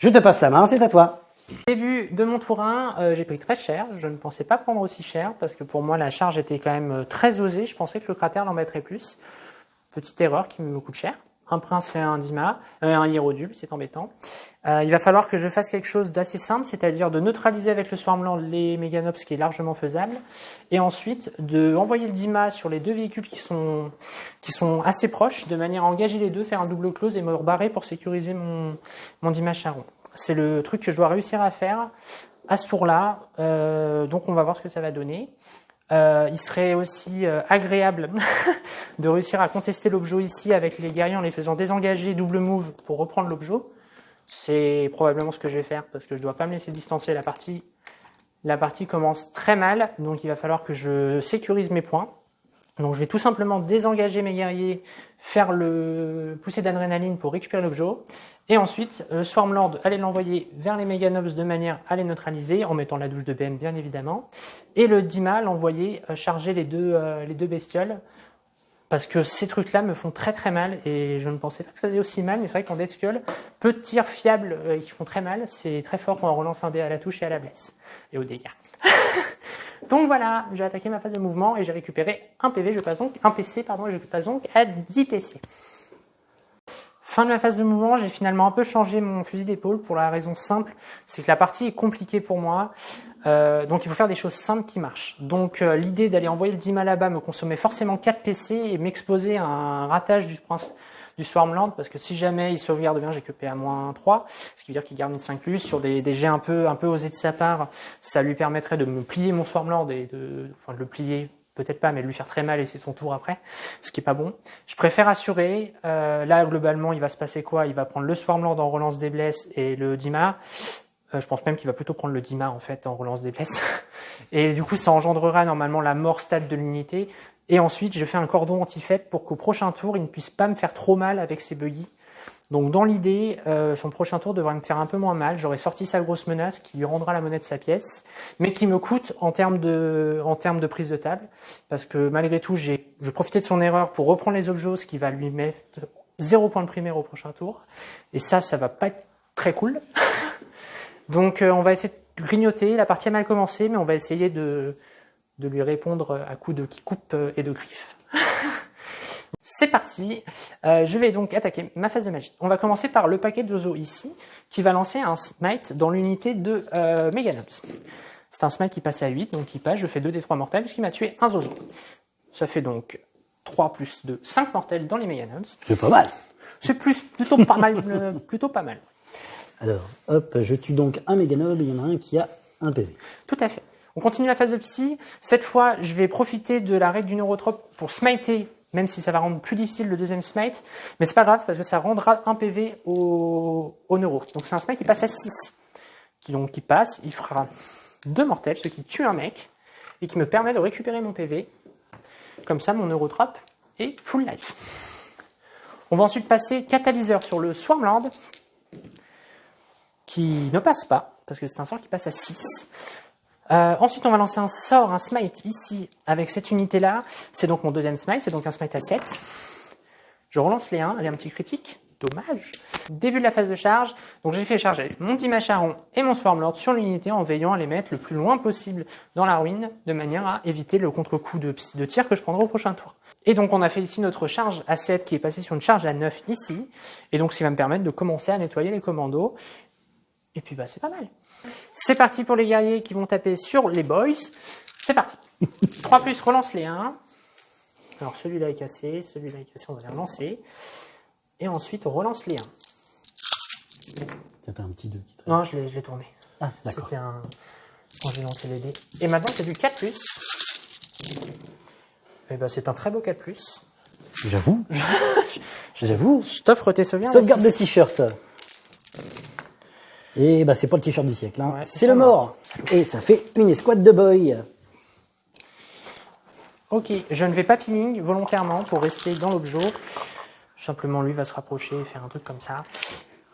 Je te passe la main, c'est à toi. Début de mon tour 1, euh, j'ai pris très cher. Je ne pensais pas prendre aussi cher parce que pour moi la charge était quand même euh, très osée. Je pensais que le cratère l'en mettrait plus. Petite erreur qui me coûte cher. Un prince et un dima, euh, un hiérodule, c'est embêtant. Euh, il va falloir que je fasse quelque chose d'assez simple, c'est-à-dire de neutraliser avec le Swarmland les Meganops, ce qui est largement faisable, et ensuite de envoyer le dima sur les deux véhicules qui sont qui sont assez proches, de manière à engager les deux, faire un double close et me rebarrer pour sécuriser mon mon dima charron. C'est le truc que je dois réussir à faire à ce tour-là. Euh, donc on va voir ce que ça va donner. Euh, il serait aussi euh, agréable de réussir à contester l'objet ici avec les guerriers en les faisant désengager double move pour reprendre l'objet. C'est probablement ce que je vais faire parce que je dois pas me laisser distancer la partie. La partie commence très mal, donc il va falloir que je sécurise mes points. Donc je vais tout simplement désengager mes guerriers, faire le pousser d'adrénaline pour récupérer l'objet. Et ensuite, le Swarmlord, aller l'envoyer vers les Meganobs de manière à les neutraliser, en mettant la douche de BM bien évidemment. Et le Dima, l'envoyer euh, charger les deux, euh, les deux bestioles. Parce que ces trucs-là me font très très mal et je ne pensais pas que ça faisait aussi mal, mais c'est vrai qu'en Deathskull, peu de tirs fiables euh, qui font très mal, c'est très fort quand on relance un dé à la touche et à la blesse. Et aux dégâts. donc voilà, j'ai attaqué ma phase de mouvement et j'ai récupéré un PV, je passe donc, un PC, pardon, et je passe donc à 10 PC. Fin de ma phase de mouvement, j'ai finalement un peu changé mon fusil d'épaule pour la raison simple, c'est que la partie est compliquée pour moi. Euh, donc il faut faire des choses simples qui marchent. Donc euh, l'idée d'aller envoyer le Dima là-bas me consommait forcément 4 PC et m'exposer à un ratage du, prince- du Swarmland parce que si jamais il sauvegarde bien, j'ai que PA-3, ce qui veut dire qu'il garde une 5 plus sur des, des jets un peu un peu osés de sa part, ça lui permettrait de me plier mon Swarmland et de enfin de le plier peut-être pas, mais lui faire très mal et c'est son tour après, ce qui est pas bon. Je préfère assurer. Euh, là, globalement, il va se passer quoi? Il va prendre le Swarmland en relance des blesses et le Dima. Euh, je pense même qu'il va plutôt prendre le Dima en fait en relance des blesses. Et du coup, ça engendrera normalement la mort stade de l'unité. Et ensuite, je fais un cordon anti-fête pour qu'au prochain tour, il ne puisse pas me faire trop mal avec ses buggy. Donc dans l'idée, euh, son prochain tour devrait me faire un peu moins mal. J'aurais sorti sa grosse menace qui lui rendra la monnaie de sa pièce, mais qui me coûte en termes de, en termes de prise de table, parce que malgré tout, j'ai, je profitais de son erreur pour reprendre les objets, ce qui va lui mettre zéro point de primaire au prochain tour. Et ça, ça va pas être très cool. Donc euh, on va essayer de grignoter. La partie a mal commencé, mais on va essayer de, de lui répondre à coups de qui coupe euh, et de griffes. C'est parti. Euh, je vais donc attaquer ma phase de magie. On va commencer par le paquet de Zozo ici, qui va lancer un smite dans l'unité de euh, Meganops. C'est un smite qui passe à 8, donc il passe, je fais 2 des 3 mortels, puisqu'il m'a tué un Zozo. Ça fait donc 3 plus 2, 5 mortels dans les Meganops. C'est pas mal. C'est plus, plutôt pas mal, euh, plutôt pas mal. Alors, hop, je tue donc un méganob, il y en a un qui a un PV. Tout à fait. On continue la phase de psy. Cette fois, je vais profiter de la règle du neurotrope pour smiter, même si ça va rendre plus difficile le deuxième smite. Mais c'est pas grave, parce que ça rendra un PV au, neuro. Donc c'est un smite qui passe à 6. Qui, donc, qui passe, il fera deux mortels, ce qui tue un mec, et qui me permet de récupérer mon PV. Comme ça, mon neurotrope est full life. On va ensuite passer catalyseur sur le Swarmland, qui ne passe pas, parce que c'est un sort qui passe à 6. Euh, ensuite, on va lancer un sort, un smite ici, avec cette unité-là. C'est donc mon deuxième smite, c'est donc un smite à 7. Je relance les 1, allez, un petit critique. dommage. Début de la phase de charge, donc j'ai fait charger mon Dimacharon et mon Swarmlord sur l'unité en veillant à les mettre le plus loin possible dans la ruine, de manière à éviter le contre-coup de, de tir que je prendrai au prochain tour. Et donc on a fait ici notre charge à 7 qui est passée sur une charge à 9 ici, et donc qui va me permettre de commencer à nettoyer les commandos. Et puis bah c'est pas mal. C'est parti pour les guerriers qui vont taper sur les boys. C'est parti. 3 plus, relance les 1. Alors celui-là est cassé, celui-là est cassé, on va les relancer. Et ensuite on relance les 1. T'as un petit 2 qui traîne? Non, je l'ai je l'ai tourné. Ah, d'accord. C'était un... Quand j'ai lancé les dés. Et maintenant c'est du 4 plus. Et ben c'est un très beau 4 plus. J'avoue. J'avoue. Je t'offre tes sauvegardes. Sauvegarde de t-shirt. Et bah c'est pas le t-shirt du siècle, hein. Ouais, c'est le mort. Et ça fait une escouade de boy. Ok, je ne vais pas pinning volontairement pour rester dans l'objet. Simplement, lui va se rapprocher et faire un truc comme ça.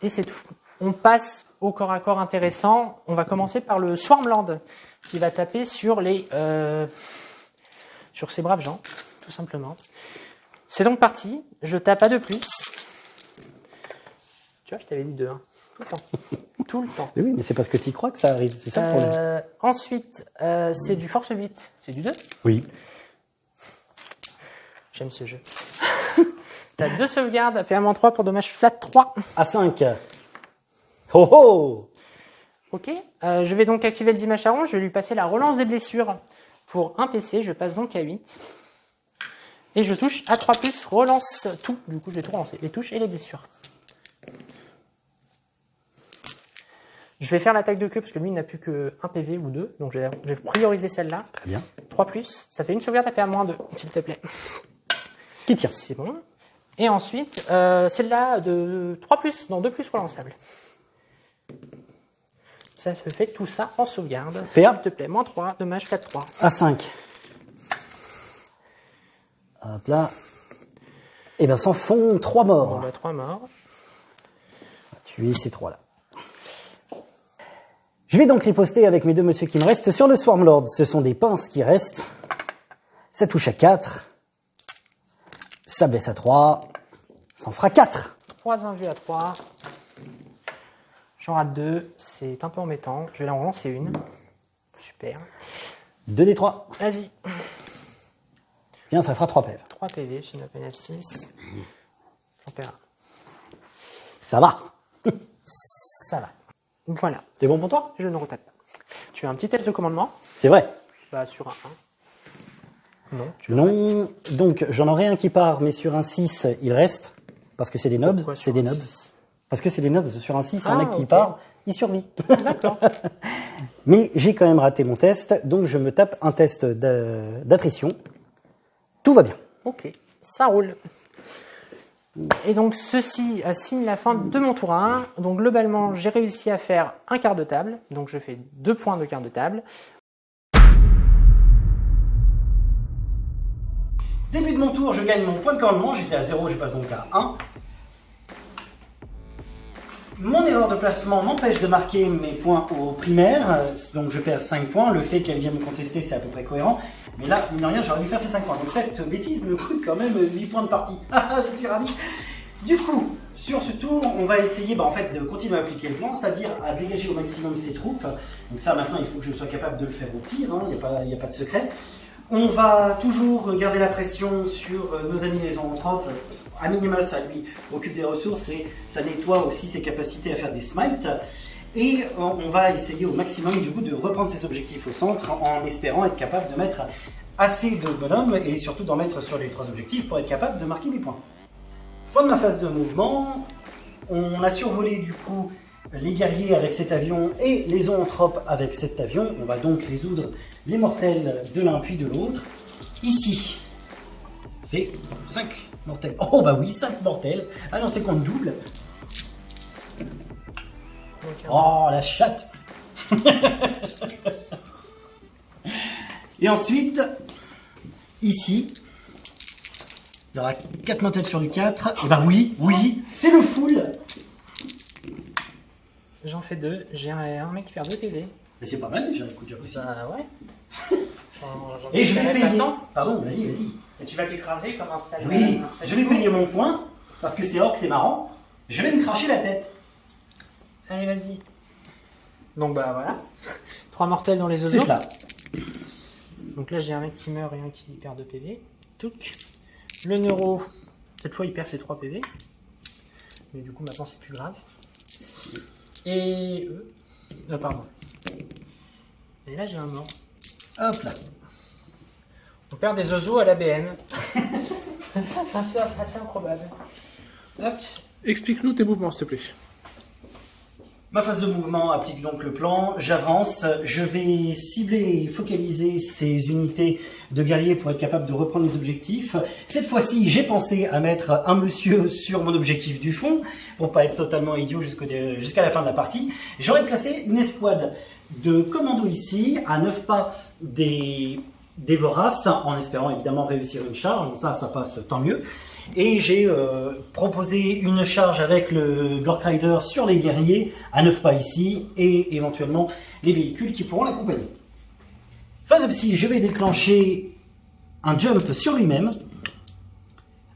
Et c'est tout. On passe au corps à corps intéressant. On va commencer par le Swarmland qui va taper sur les euh, sur ces braves gens, tout simplement. C'est donc parti. Je tape à deux plus. Tu vois, je t'avais dit deux. hein. Tout le temps. tout le temps. Mais oui, mais c'est parce que tu crois que ça arrive. C'est ça le problème. Euh, ensuite, euh, c'est du force 8. C'est du 2 Oui. J'aime ce jeu. T'as deux sauvegardes, PA-3 pour dommage flat 3. À 5. Oh oh Ok. Euh, je vais donc activer le Dimacharon, je vais lui passer la relance des blessures pour un PC, je passe donc à 8. Et je touche à 3 plus, relance tout. Du coup, je vais tout relancer, les touches et les blessures. Je vais faire l'attaque de queue parce que lui il n'a plus que 1 PV ou 2, donc je vais, prioriser celle-là. Très bien. 3 plus, ça fait une sauvegarde à PA-2, s'il te plaît. Qui tire C'est bon. Et ensuite, euh, celle-là de 3 plus, non 2 plus relançable. Ça se fait tout ça en sauvegarde. PA. S'il te plaît, moins 3, dommage 4, 3. À 5. Hop là. Et ben s'en font 3 On morts. a 3 morts. Tuer ces trois-là. Je vais donc riposter avec mes deux monsieur qui me restent sur le Swarmlord. Ce sont des pinces qui restent. Ça touche à 4. Ça blesse à 3. Ça en fera 4. 3 invus à 3. J'en rate 2, c'est un peu embêtant. Je vais en relancer une. Super. 2 des 3. Vas-y. Bien, ça fera 3 pèves. 3 PV, j'ai une peine à 6. J'en perds. Ça va. Ça va. Voilà. C'est bon pour toi? Je ne retape pas. Tu as un petit test de commandement? C'est vrai. Bah, sur un 1. Non, tu Non. Donc, j'en aurai un qui part, mais sur un 6, il reste. Parce que c'est des nobs. Pourquoi C'est sur des un nobs. six? Parce que c'est des nobs. Sur un 6, un Ah, mec qui ok. part, il survit. D'accord. Mais j'ai quand même raté mon test, donc je me tape un test d'a- d'attrition. Tout va bien. Ok, ça roule. Et donc ceci signe la fin de mon tour 1. Donc globalement, j'ai réussi à faire un quart de table. Donc je fais deux points de quart de table. Début de mon tour, je gagne mon point de commandement. J'étais à 0, je passe donc à 1. Mon erreur de placement m'empêche de marquer mes points au primaire, euh, donc je perds 5 points. Le fait qu'elle vienne me contester, c'est à peu près cohérent. Mais là, mine de rien, j'aurais dû faire ces 5 points. Donc cette bêtise me coûte quand même 8 points de partie. Ah, je suis ravi. Du coup, sur ce tour, on va essayer bah, de continuer à appliquer le plan, c'est-à-dire à dégager au maximum ses troupes. Donc ça, maintenant, il faut que je sois capable de le faire au tir, hein, il n'y a pas de secret. On va toujours garder la pression sur euh, nos amis les zoanthropes. À minima, ça lui occupe des ressources et ça nettoie aussi ses capacités à faire des smites. Et euh, on va essayer au maximum du coup de reprendre ses objectifs au centre en espérant être capable de mettre assez de bonhommes et surtout d'en mettre sur les trois objectifs pour être capable de marquer des points. Fin de ma phase de mouvement. On a survolé du coup les guerriers avec cet avion et les zoanthropes avec cet avion. On va donc résoudre les mortels de l'un puis de l'autre. Ici, fait 5 mortels. Oh bah oui, 5 mortels. Ah non, c'est qu'on double. Oh la chatte Et ensuite, ici, il y aura 4 mortels sur du 4. Et bah oui, oui, c'est le full J'en fais deux. J'ai un, un mec qui perd 2 PV. Mais c'est pas mal déjà, écoute, j'apprécie. Bah ouais. Et je vais payer. Pardon, vas-y, vas-y. Et tu vas t'écraser comme un sale. Oui, un je vais payer mon point, parce que c'est orc, c'est marrant. Je vais me cracher la tête. Allez, vas-y. Donc bah voilà. Trois mortels dans les C'est oiseaux. cela. Donc là j'ai un mec qui meurt et un qui perd 2 PV. Touc. Le neuro, cette fois il perd ses 3 PV. Mais du coup maintenant c'est plus grave. Et eux. Ah pardon. Et là j'ai un mort. Hop là. On perd des oiseaux à l'ABM. c'est assez, c'est assez improbable. Hop. Explique-nous tes mouvements, s'il te plaît. Ma phase de mouvement applique donc le plan, j'avance, je vais cibler et focaliser ces unités de guerriers pour être capable de reprendre les objectifs. Cette fois-ci, j'ai pensé à mettre un monsieur sur mon objectif du fond, pour pas être totalement idiot jusqu'à la fin de la partie. J'aurais placé une escouade de commandos ici, à 9 pas des, voraces, en espérant évidemment réussir une charge, ça, ça passe tant mieux. Et j'ai euh, proposé une charge avec le Gork Rider sur les guerriers, à 9 pas ici, et éventuellement les véhicules qui pourront l'accompagner. Phase de psy, je vais déclencher un jump sur lui-même.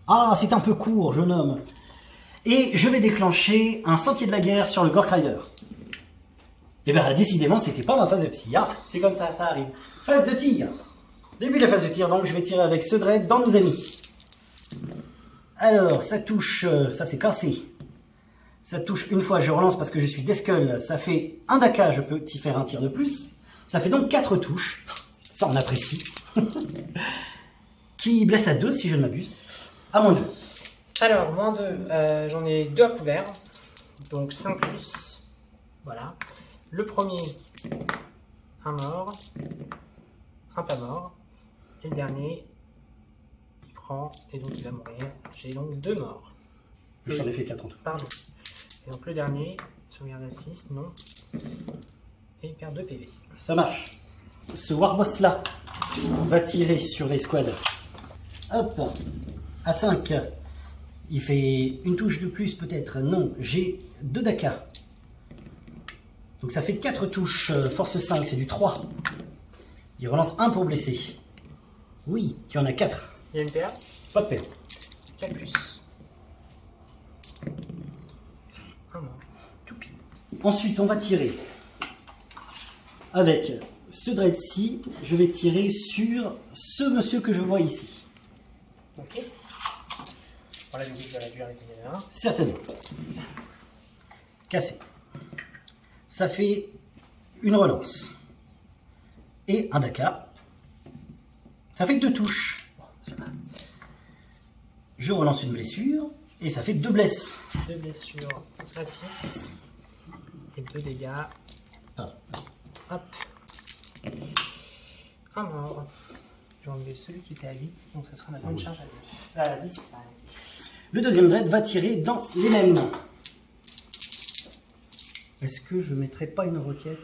Ah, c'est un peu court, jeune homme. Et je vais déclencher un sentier de la guerre sur le Gork Rider. Et bien, décidément, c'était pas ma phase de psy. Ah, c'est comme ça, ça arrive. Phase de tir. Début de la phase de tir, donc je vais tirer avec ce dread dans nos amis. Alors, ça touche, euh, ça c'est cassé. Ça touche une fois, je relance parce que je suis Deskull. Ça fait un daka, je peux y faire un tir de plus. Ça fait donc quatre touches. Ça, on apprécie. Qui blesse à 2 si je ne m'abuse. À moins 2. Alors, moins 2, j'en ai deux à couvert. Donc 5 plus. Voilà. Le premier, un mort. Un pas mort. Et le dernier, et donc il va mourir. J'ai donc deux morts. J'en ai fait 4 en tout. Pardon. Et donc le dernier, sauvegarde à 6, non. Et il perd 2 PV. Ça marche. Ce Warboss là va tirer sur l'escouade. Hop, à 5. Il fait une touche de plus peut-être. Non, j'ai 2 daka. Donc ça fait 4 touches. euh, Force 5, c'est du 3. Il relance 1 pour blesser. Oui, tu en as 4. Il y a une PA, Pas de perte. 4 plus. Un mort. Tout pile. Ensuite, on va tirer avec ce dread-ci. Je vais tirer sur ce monsieur que je vois ici. Ok. Voilà, du coup, je vais réduire les dégâts de 1. Certainement. Cassé. Ça fait une relance. Et un daka. Ça fait que deux touches. Je relance une blessure. Et ça fait deux blesses. 2 blessures à 6. Et 2 dégâts. Pardon. Hop. Un mort. J'ai enlevé celui qui était à 8, donc ça sera ma bonne charge à 2. À 10, pardon. Le deuxième dread va tirer dans les mêmes. Est-ce que je mettrai pas une requête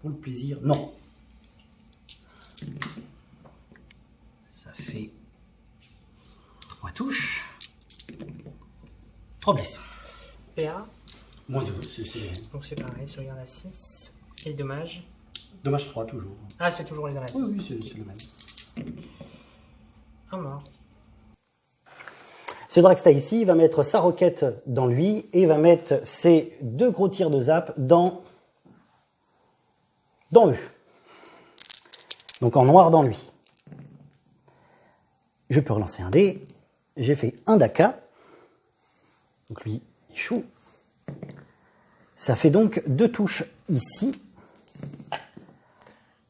pour le plaisir? Non. Ça fait touches. Trois blesses. PA, Moins deux, c'est c'est- donc c'est pareil, sauvegarde à 6. Et dommage. dommage 3 toujours. Ah, c'est toujours les mêmes. Oui, oui, c'est le même. Un mort. Ce Dragsta ici va mettre sa roquette dans lui et va mettre ses deux gros tirs de zap dans, dans eux. Donc en noir dans lui. Je peux relancer un dé. J'ai fait un daka. Donc lui, il choue. Ça fait donc deux touches ici.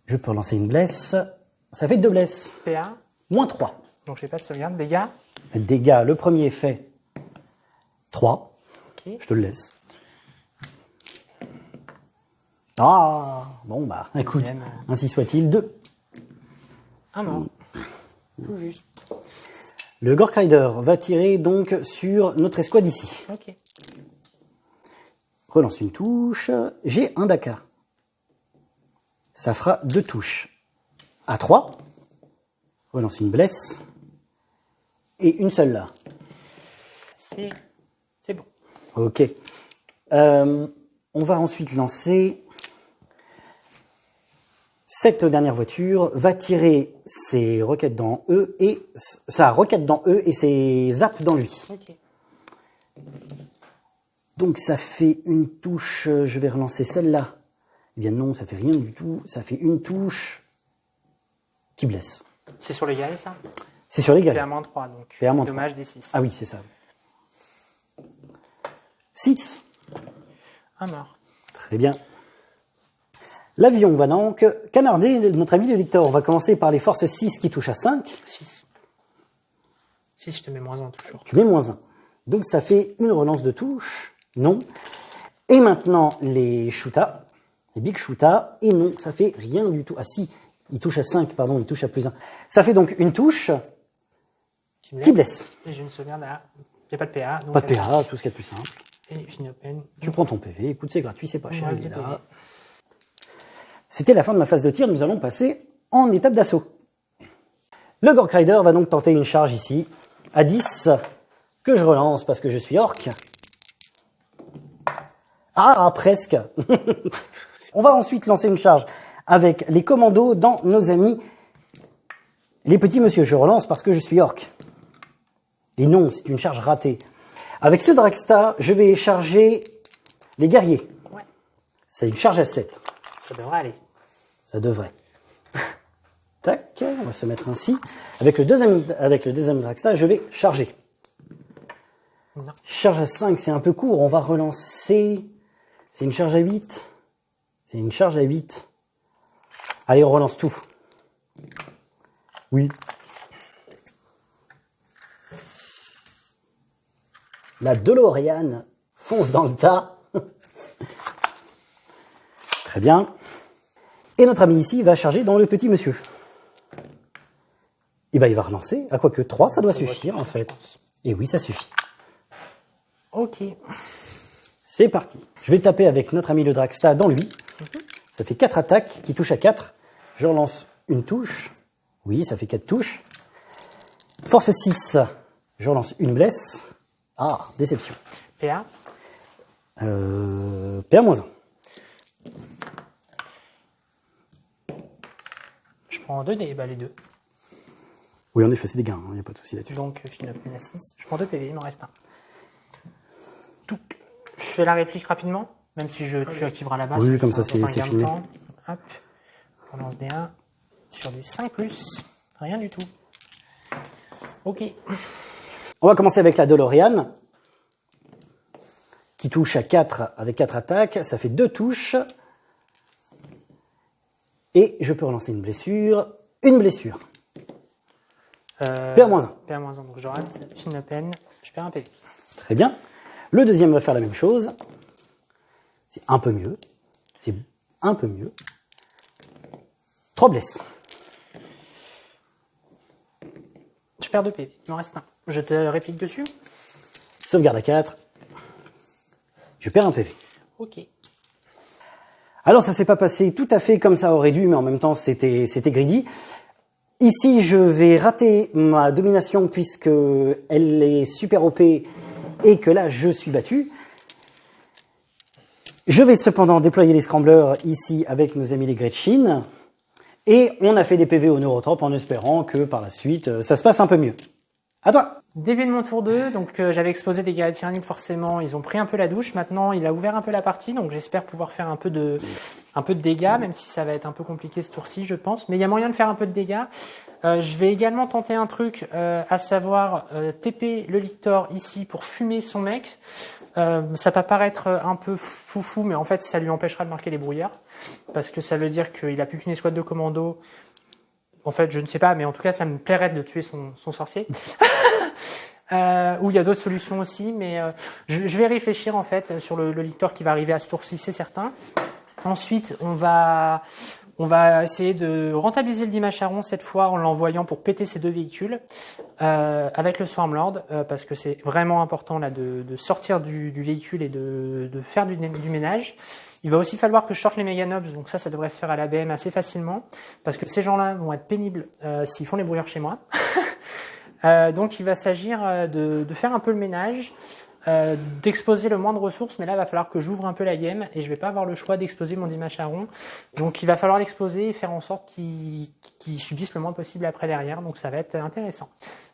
Je peux relancer une blesse. Ça fait deux blesses. PA, Moins 3. donc je fais pas de sauvegarde. Dégâts. Dégâts, le premier fait 3. Ok. Je te le laisse. Ah, bon bah, écoute, Deuxième. ainsi soit-il, 2. Un mort. Tout juste. Le Gork Rider va tirer donc sur notre escouade ici. Ok. Relance une touche. J'ai un Dakar. Ça fera deux touches. À 3. Relance une blesse. Et une seule là. C'est c'est bon. Ok. Euh, on va ensuite lancer cette dernière voiture va tirer ses roquettes dans eux et sa roquette dans eux et ses zaps dans lui. Donc ça fait une touche, euh, je vais relancer celle-là. Eh bien non, ça fait rien du tout. Ça fait une touche qui blesse. C'est sur les guerriers, ça? C'est sur les guerriers. PA-3, donc. PA-3. Dommage des 6. Ah oui, c'est ça. 6. Un mort. Très bien. L'avion va donc canarder notre ami le lecteur. On va commencer par les forces 6 qui touchent à 5. 6. 6, je te mets moins 1 toujours. Tu mets moins 1. Donc ça fait une relance de touche. Non. Et maintenant les shootas, les big shootas. Et non, ça fait rien du tout. Ah si, il touche à 5, pardon, il touche à plus 1. Ça fait donc une touche Qui, me qui blesse. Et j'ai une sauvegarde à. Il n'y a pas de PA. Donc Pas de PA, tout ce qu'il y a de plus simple. Et une open. Tu prends ton PV, écoute, c'est gratuit, c'est pas cher, il est là. C'était la fin de ma phase de tir, nous allons passer en étape d'assaut. Le Gork Rider va donc tenter une charge ici, à 10, que je relance parce que je suis orc. Ah, presque On va ensuite lancer une charge avec les commandos dans nos amis les petits monsieur. Je relance parce que je suis orc. Et non, c'est une charge ratée. Avec ce Dragsta, je vais charger les guerriers. C'est une charge à 7. Ça devrait aller. Ça devrait. Tac, on va se mettre ainsi. Avec le deuxième, avec le deuxième je vais charger. Non. Charge à 5, c'est un peu court. On va relancer. C'est une charge à 8. C'est une charge à 8. Allez, on relance tout. Oui. La DeLorean fonce dans le tas. Très bien. Et notre ami ici va charger dans le petit monsieur. Et ben il va relancer. À quoi que 3, ça doit suffire en fait. Et oui, ça suffit. Ok. C'est parti. Je vais taper avec notre ami le Dragsta dans lui. Ça fait 4 attaques qui touchent à 4. Je relance une touche. Oui, ça fait 4 touches. Force 6. Je relance une blesse. Ah, déception. PA. Euh, PA-1. Prends 2 dés, bah les deux. Oui, en effet, c'est des gains, il n'y a pas de souci là-dessus. Donc, je finis à 6. Je prends 2 PV, il m'en reste un. Donc, je fais la réplique rapidement, même si je, tu activeras la base. Oui, comme ça, c'est- filmé. temps. Hop. On lance des 1 sur du 5 plus. Rien du tout. Ok. On va commencer avec la DeLorean, qui touche à 4 avec 4 attaques. Ça fait 2 touches. Et je peux relancer une blessure. Une blessure. Euh, PA-1. PA-1, donc je rate. Fin open. Je perds un PV. Très bien. Le deuxième va faire la même chose. C'est un peu mieux. C'est un peu mieux. 3 blesses. Je perds 2 PV. Il m'en reste un. Je te réplique dessus. Sauvegarde à 4. Je perds un PV. Ok. Alors ça s'est pas passé tout à fait comme ça aurait dû, mais en même temps c'était c'était greedy. Ici je vais rater ma domination puisque elle est super OP et que là je suis battu. Je vais cependant déployer les scramblers ici avec nos amis les Gretchen. Et on a fait des PV au neurotrope en espérant que par la suite euh, ça se passe un peu mieux. À toi Début de mon tour 2, donc euh, j'avais exposé des guerriers tyranniques forcément, ils ont pris un peu la douche, maintenant il a ouvert un peu la partie, donc j'espère pouvoir faire un peu de un dégâts, même si ça va être un peu compliqué ce tour-ci je pense, mais il y a moyen de faire un peu de dégâts. Euh, je vais également tenter un truc, euh, à savoir euh, TP le lictor ici pour fumer son mec. Ça peut paraître un peu foufou, mais en fait ça lui empêchera de marquer les brouillards, parce que ça veut dire qu'il a plus qu'une escouade de commando. En fait, je ne sais pas, mais en tout cas, ça me plairait de tuer son, sorcier. Euh, ou il y a d'autres solutions aussi, mais euh, je, vais réfléchir en fait sur le, lictor qui va arriver à ce tour-ci, c'est certain. Ensuite, on va on va essayer de rentabiliser le Dimacharon cette fois en l'envoyant pour péter ces deux véhicules euh, avec le Swarmlord parce que c'est vraiment important là de, de sortir du, du véhicule et de, de faire du, du ménage. Il va aussi falloir que je sorte les Meganobs, donc ça, ça devrait se faire à l'ABM assez facilement parce que ces gens-là vont être pénibles euh, s'ils font les brouillards chez moi. Euh, donc il va s'agir euh, de, faire un peu le ménage, d'exposer le moins de ressources, mais là il va falloir que j'ouvre un peu la game et je vais pas avoir le choix d'exposer mon Dimacharon. Donc il va falloir l'exposer et faire en sorte qu'il qu'il subisse le moins possible après derrière, donc ça va être intéressant.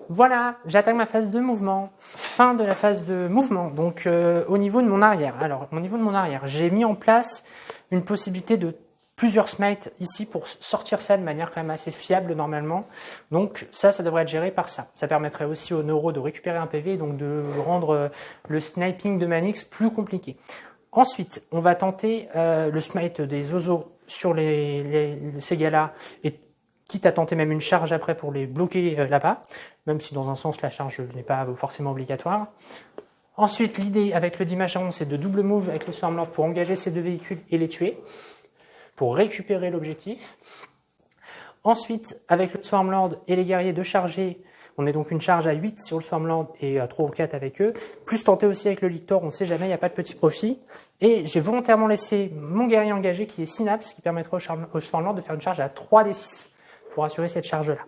Voilà, j'attaque ma phase de mouvement. Fin de la phase de mouvement. Donc euh, au niveau de mon arrière. Alors au niveau de mon arrière, j'ai mis en place une possibilité de plusieurs smites ici pour sortir ça de manière quand même assez fiable normalement. Donc ça, ça devrait être géré par ça. Ça permettrait aussi au neuro de récupérer un PV et donc de rendre euh, le sniping de Manix plus compliqué. Ensuite, on va tenter euh, le smite des oiseaux sur les, les, ces gars-là et quitte à tenter même une charge après pour les bloquer là-bas, même si dans un sens la charge n'est pas forcément obligatoire. Ensuite, l'idée avec le Dimacharon, c'est de double move avec le Swarmlord pour engager ces deux véhicules et les tuer pour récupérer l'objectif. Ensuite, avec le Swarmlord et les guerriers de charger, on est donc une charge à 8 sur le Swarmlord et à 3 ou 4 avec eux. Plus tenter aussi avec le Lictor, on ne sait jamais, il n'y a pas de petit profit. Et j'ai volontairement laissé mon guerrier engagé qui est Synapse, qui permettra au, Swarmlord de faire une charge à 3 des 6 pour assurer cette charge-là.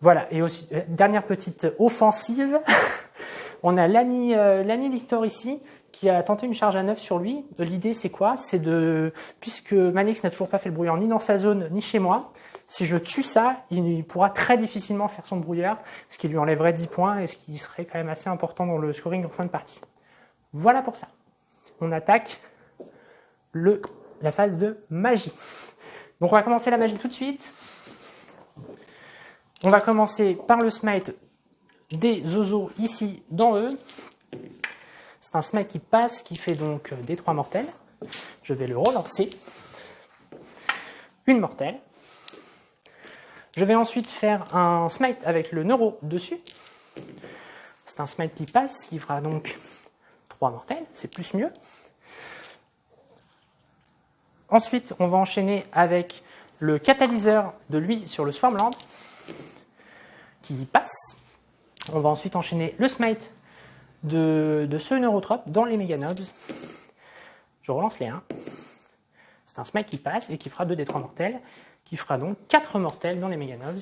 Voilà, et aussi, euh, dernière petite offensive, on a l'ami euh, Lictor ici, qui a tenté une charge à 9 sur lui. L'idée, c'est quoi? C'est de, puisque Manix n'a toujours pas fait le brouillard ni dans sa zone, ni chez moi, si je tue ça, il pourra très difficilement faire son brouillard, ce qui lui enlèverait 10 points et ce qui serait quand même assez important dans le scoring en fin de partie. Voilà pour ça. On attaque le, la phase de magie. Donc on va commencer la magie tout de suite. On va commencer par le smite des zozos ici dans eux. C'est un smite qui passe, qui fait donc des trois mortels. Je vais le relancer. Une mortelle. Je vais ensuite faire un smite avec le neuro dessus. C'est un smite qui passe, qui fera donc trois mortels, c'est plus mieux. Ensuite, on va enchaîner avec le catalyseur de lui sur le Swarmland, qui passe. On va ensuite enchaîner le smite de, ce neurotrope dans les Meganobs. Je relance les 1. C'est un smite qui passe et qui fera 2 des 3 mortels, qui fera donc 4 mortels dans les Meganobs.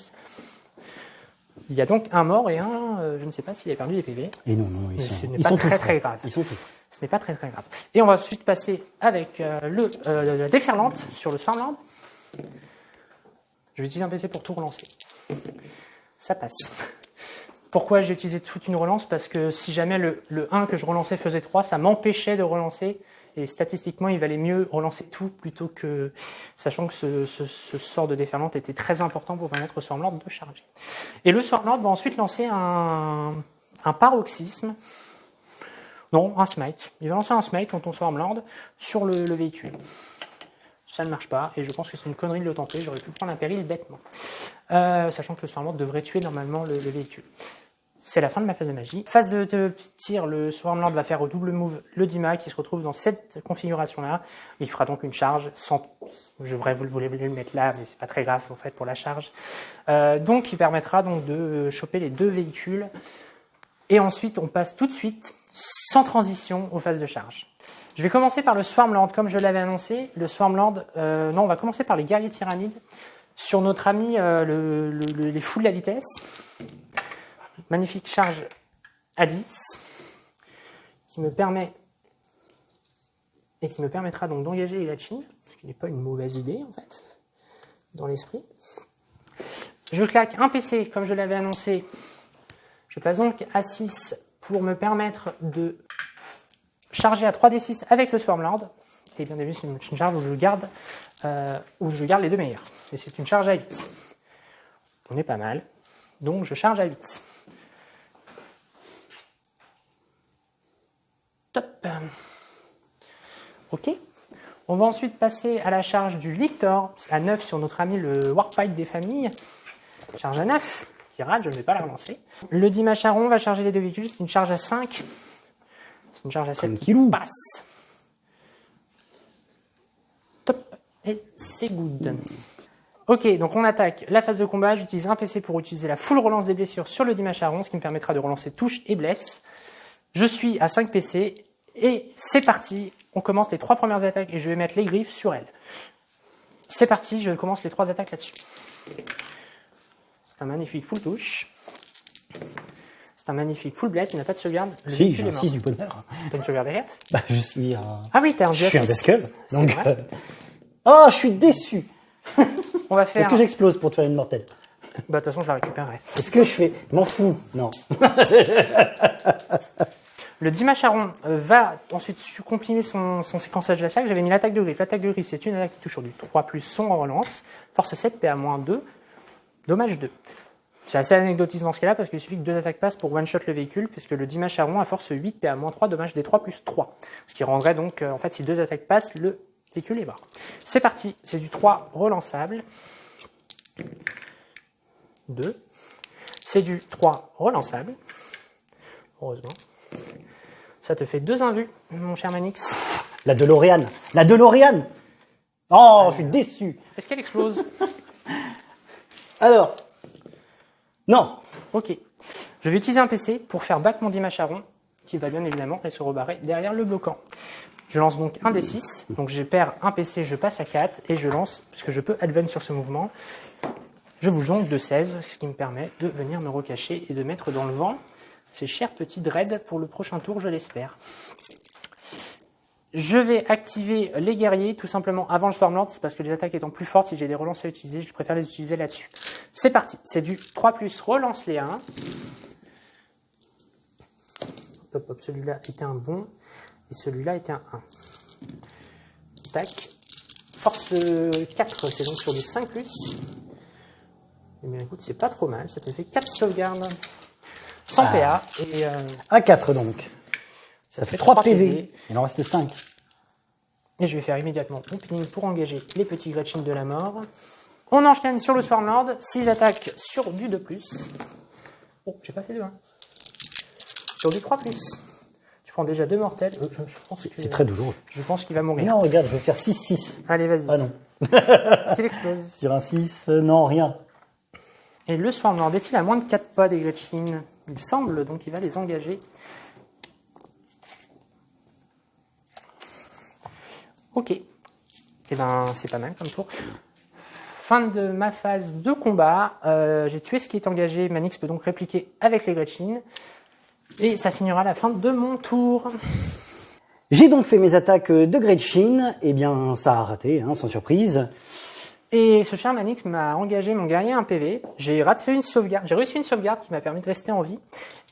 Il y a donc un mort et un, euh, je ne sais pas s'il a perdu des PV. Et non, non, ils ce n'est pas très très grave. Ils sont Ce n'est pas très très grave. Et on va ensuite passer avec euh, le, euh, la déferlante sur le Swarmland. Je vais utiliser un PC pour tout relancer. Ça passe. Pourquoi j'ai utilisé toute une relance? Parce que si jamais le, 1 que je relançais faisait 3, ça m'empêchait de relancer. Et statistiquement, il valait mieux relancer tout plutôt que, sachant que ce, sort de déferlante était très important pour permettre au Swarmlord de charger. Et le Swarmlord va ensuite lancer un, paroxysme. Non, un smite. Il va lancer un smite on Swarmlord sur le, véhicule. Ça ne marche pas, et je pense que c'est une connerie de le tenter, j'aurais pu prendre un péril bêtement. Euh, sachant que le Swarmlord devrait tuer normalement le véhicule. C'est la fin de ma phase de magie. Phase de, tir, le Swarmlord va faire au double move le Dima qui se retrouve dans cette configuration-là. Il fera donc une charge sans... Je voudrais vous, le mettre là, mais c'est pas très grave en fait pour la charge. Euh, donc il permettra donc de choper les deux véhicules. Et ensuite, on passe tout de suite, sans transition, aux phases de charge. Je vais commencer par le Swarmlord, comme je l'avais annoncé. Le Swarmlord, euh, non, on va commencer par les guerriers tyrannides. Sur notre ami, euh, les fous de la vitesse magnifique charge à 10 qui me permet et qui me permettra donc d'engager les ce qui n'est pas une mauvaise idée en fait, dans l'esprit. Je claque un PC comme je l'avais annoncé. Je passe donc à 6 pour me permettre de charger à 3d6 avec le Swarmlord. Et bien évidemment, c'est une charge où je garde, euh, où je garde les deux meilleurs. Et c'est une charge à 8. On est pas mal. Donc je charge à 8. Ok. On va ensuite passer à la charge du Lictor, à 9 sur notre ami le Warpipe des familles. Charge à 9, qui rate, je ne vais pas la relancer. Le Dimacharon va charger les deux véhicules, c'est une charge à 5. C'est une charge à 7 qui passe. Top, et c'est good. Ok, donc on attaque la phase de combat. J'utilise un PC pour utiliser la full relance des blessures sur le Dimacharon, ce qui me permettra de relancer touche et blesse. Je suis à 5 PC et c'est parti, on commence les trois premières attaques et je vais mettre les griffes sur elles. C'est parti, je commence les trois attaques là-dessus. C'est un magnifique full touche. C'est un magnifique full blast, il n'a pas de sauvegarde. Le si, j'ai un 6 du bonheur. T'as une sauvegarde derrière? Bah, je suis un... Ah oui, t'es un Je suis un Veskel, donc... Euh, oh, je suis déçu On va faire... Est-ce que j'explose pour te faire une mortelle Bah, de toute façon, je la récupérerai. Est-ce que je fais M'en fous. Non. Le Dimacharon euh, va ensuite su- comprimer son, son séquençage d'attaque. J'avais mis l'attaque de griffe. L'attaque de griffe, c'est une attaque qui touche sur du 3 plus son en relance. Force 7, PA-2. Dommage 2. C'est assez anecdotique dans ce cas-là parce qu'il suffit que deux attaques passent pour one-shot le véhicule, puisque le Dimacharon a force 8, PA-3, dommage des 3 plus 3. Ce qui rendrait donc, euh, en fait, si deux attaques passent, le véhicule est mort. C'est parti. C'est du 3 relançable. 2. C'est du 3 relançable. Heureusement. Ça te fait deux invus, mon cher Manix. La DeLorean. La DeLorean. Oh, je suis déçu. Est-ce qu'elle explose? Alors. Non. Ok. Je vais utiliser un PC pour faire battre mon Dimacharon, qui va bien évidemment se rebarrer derrière le bloquant. Je lance donc un des 6, donc je perds un PC, je passe à 4, et je lance, puisque je peux advance sur ce mouvement. Je bouge donc de 16, ce qui me permet de venir me recacher et de mettre dans le vent ces chers petits dreads pour le prochain tour, je l'espère. Je vais activer les guerriers tout simplement avant le Stormlord, c'est parce que les attaques étant plus fortes, si j'ai des relances à utiliser, je préfère les utiliser là-dessus. C'est parti, c'est du 3 plus relance les 1. Hop, hop, celui-là était un bon, et celui-là était un 1. Tac. Force euh, 4, c'est donc sur du 5 plus. Eh bien écoute, c'est pas trop mal, ça te fait 4 sauvegardes. Sans PA, et euh, À 4 donc. Ça fait 3 PV. Il en reste 5. Et je vais faire immédiatement opening pour engager les petits Gretchen de la mort. On enchaîne sur le Swarmlord, 6 attaques sur du 2+. Oh, j'ai pas fait de 1. Sur du 3+. Tu prends déjà deux mortels. Euh, je, je pense C'est très douloureux. je pense qu'il va mourir. Non, regarde, je vais faire 6-6. Allez, vas-y. Ah non. Qu'il explose. Sur un 6, euh, non, rien. Et le Swarmlord est-il à moins de 4 pas des Gretchen Il semble, donc il va les engager. Ok. Et ben, c'est pas mal comme tour. Fin de ma phase de combat. Euh, J'ai tué ce qui est engagé. Manix peut donc répliquer avec les Gretchen. Et ça signera la fin de mon tour. J'ai donc fait mes attaques de Gretchen. Eh bien, ça a raté, hein, sans surprise. Et ce cher Manix m'a engagé mon guerrier un PV. J'ai raté une sauvegarde. J'ai réussi une sauvegarde qui m'a permis de rester en vie.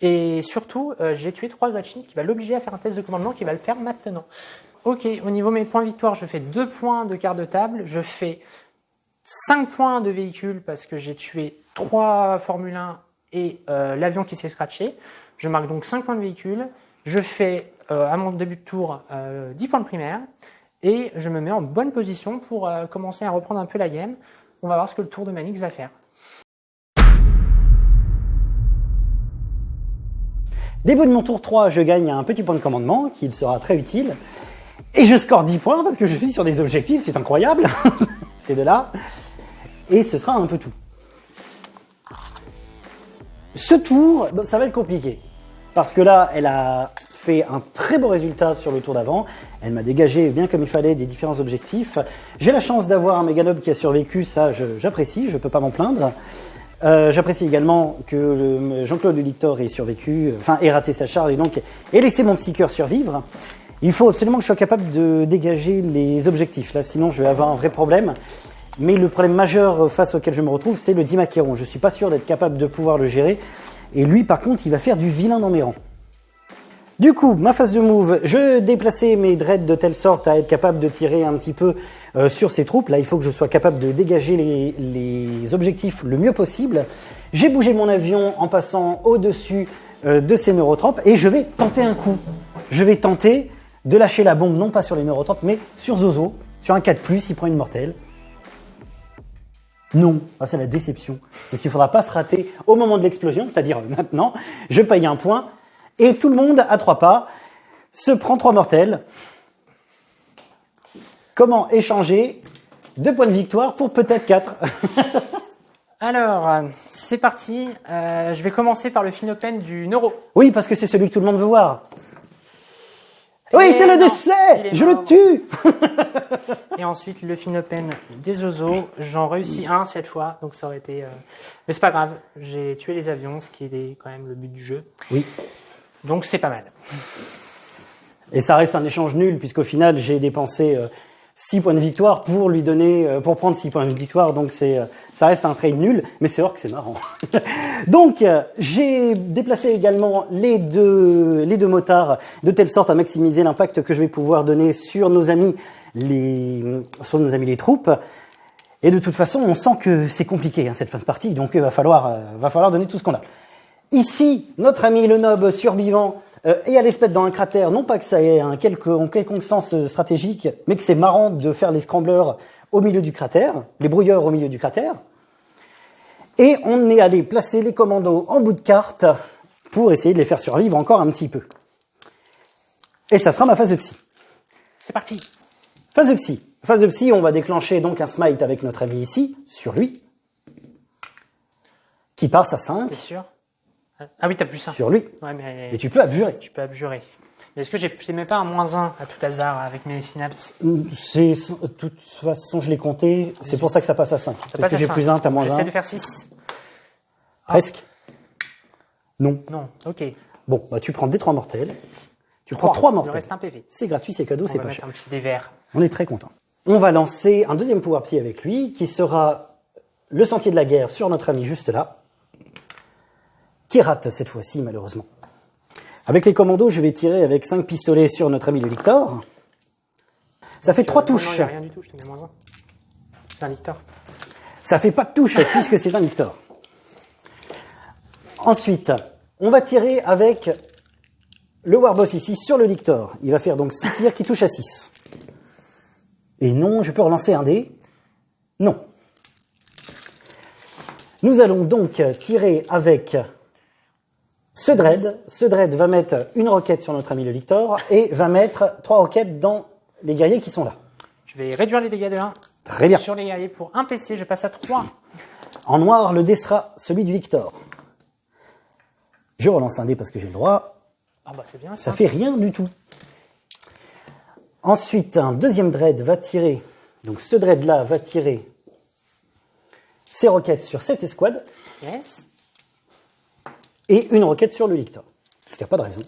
Et surtout, euh, j'ai tué trois Gretchen qui va l'obliger à faire un test de commandement qui va le faire maintenant. Ok, au niveau mes points victoire, je fais deux points de quart de table. Je fais 5 points de véhicule parce que j'ai tué trois Formule 1 et euh, l'avion qui s'est scratché. Je marque donc 5 points de véhicule. Je fais euh, à mon début de tour euh, 10 points de primaire. Et je me mets en bonne position pour euh, commencer à reprendre un peu la game. On va voir ce que le tour de Manix va faire. Début de mon tour 3, je gagne un petit point de commandement qui sera très utile. Et je score 10 points parce que je suis sur des objectifs, c'est incroyable. c'est de là. Et ce sera un peu tout. Ce tour, ça va être compliqué. Parce que là, elle a fait un très beau résultat sur le tour d'avant. Elle m'a dégagé bien comme il fallait des différents objectifs. J'ai la chance d'avoir un Meganob qui a survécu, ça j'apprécie, je ne peux pas m'en plaindre. Euh, J'apprécie également que Jean-Claude Lictor ait survécu, enfin ait raté sa charge et donc ait laissé mon petit cœur survivre. Il faut absolument que je sois capable de dégager les objectifs, là sinon je vais avoir un vrai problème. Mais le problème majeur face auquel je me retrouve, c'est le Dimaqueron. Je suis pas sûr d'être capable de pouvoir le gérer. Et lui, par contre, il va faire du vilain dans mes rangs. Du coup, ma phase de move, je déplaçais mes dreads de telle sorte à être capable de tirer un petit peu euh, sur ces troupes. Là, il faut que je sois capable de dégager les, objectifs le mieux possible. J'ai bougé mon avion en passant au-dessus euh, de ces neurotropes et je vais tenter un coup. Je vais tenter de lâcher la bombe, non pas sur les neurotropes, mais sur Zozo, sur un 4+, il prend une mortelle. Non, Ah, c'est la déception. Donc il faudra pas se rater au moment de l'explosion, c'est-à-dire maintenant. Je paye un point et tout le monde à trois pas se prend trois mortels. Comment échanger deux points de victoire pour peut-être quatre Alors, c'est parti. Euh, je vais commencer par le Finopen du Neuro. Oui, parce que c'est celui que tout le monde veut voir. Oui, c'est le décès Je mort. le tue Et ensuite, le Finopen des Ozo. J'en réussis un cette fois, donc ça aurait été... euh, Mais c'est pas grave, j'ai tué les avions, ce qui est quand même le but du jeu. Oui. Donc c'est pas mal. Et ça reste un échange nul, puisqu'au final, j'ai dépensé euh, 6 points de victoire pour lui donner, euh, pour prendre 6 points de victoire. Donc c'est, euh, ça reste un trade nul, mais c'est vrai que c'est marrant. donc euh, j'ai déplacé également les deux, les deux motards de telle sorte à maximiser l'impact que je vais pouvoir donner sur nos amis les, sur nos amis les troupes. Et de toute façon, on sent que c'est compliqué hein, cette fin de partie, donc il va falloir, euh, va falloir donner tout ce qu'on a. Ici, notre ami le nob survivant euh, est à l'espèce dans un cratère, non pas que ça ait un quelque, en quelconque sens euh, stratégique, mais que c'est marrant de faire les scramblers au milieu du cratère, les brouilleurs au milieu du cratère. Et on est allé placer les commandos en bout de carte pour essayer de les faire survivre encore un petit peu. Et ça sera ma phase de psy. C'est parti. Phase de psy. Phase de psy, on va déclencher donc un smite avec notre ami ici, sur lui, qui passe à 5, T'es sûr Ah oui, t'as plus ça. sur lui. Ouais, mais Et tu peux abjurer. je peux abjurer. Mais est-ce que j'ai, mets pas un moins 1 à tout hasard avec mes synapses? C'est, de toute façon, je l'ai compté, c'est pour ça que ça passe à 5. Ça Parce que j'ai plus 1, t'as moins J'essaie 1. de faire 6. Presque. Non. Non, ok. Bon, bah tu prends des 3 mortels. Tu prends Trois. 3 Il me mortels. reste un PV. C'est gratuit, c'est cadeau, On c'est va pas mettre cher. un petit dé vert. On est très content. On va lancer un deuxième pouvoir psy avec lui, qui sera le sentier de la guerre sur notre ami juste là, qui rate cette fois-ci malheureusement. Avec les commandos, je vais tirer avec 5 pistolets sur notre ami le Victor. Ça fait 3 Euh, non, non, touches. a rien du tout, je te mets moins 1. C'est un Victor. Ça fait pas de touche puisque c'est un Victor. Ensuite, on va tirer avec le Warboss ici sur le Victor. Il va faire donc 6 tirs qui touchent à 6. Et non, je peux relancer un dé Non. Nous allons donc tirer avec ce dread. Ce dread va mettre une roquette sur notre ami le Victor et va mettre trois roquettes dans les guerriers qui sont là. Je vais réduire les dégâts de 1. Très bien. Sur les guerriers pour un PC, je passe à 3. En noir, le dé sera celui du Victor. Je relance un dé parce que j'ai le droit. Ah bah c'est bien Ça ça. fait rien du tout. Ensuite, un deuxième dread va tirer. Donc ce dread là va tirer ses roquettes sur cette escouade Yes. Et une roquette sur le Victor. Parce qu'il n'y a pas de raison.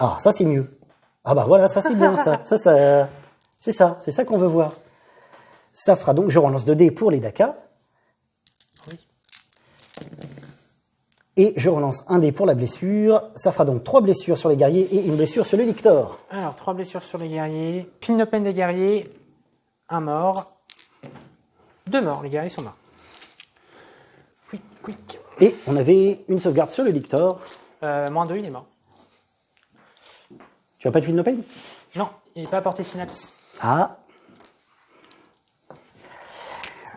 Ah, ça c'est mieux. Ah bah voilà, ça c'est bien ça. Ça, ça c'est ça, c'est ça qu'on veut voir. Ça fera donc, je relance 2 dés pour les Daka. Oui. Et je relance un dé pour la blessure. Ça fera donc trois blessures sur les guerriers et une blessure sur le Victor. Alors, 3 blessures sur les guerriers. Pin open des guerriers. Un mort. Deux morts, les guerriers sont morts. Quick, quick. Et on avait une sauvegarde sur le Victor. Euh, moins 2, il est mort. Tu as pas de fil no pain Non, il n'est pas apporté synapse. Ah.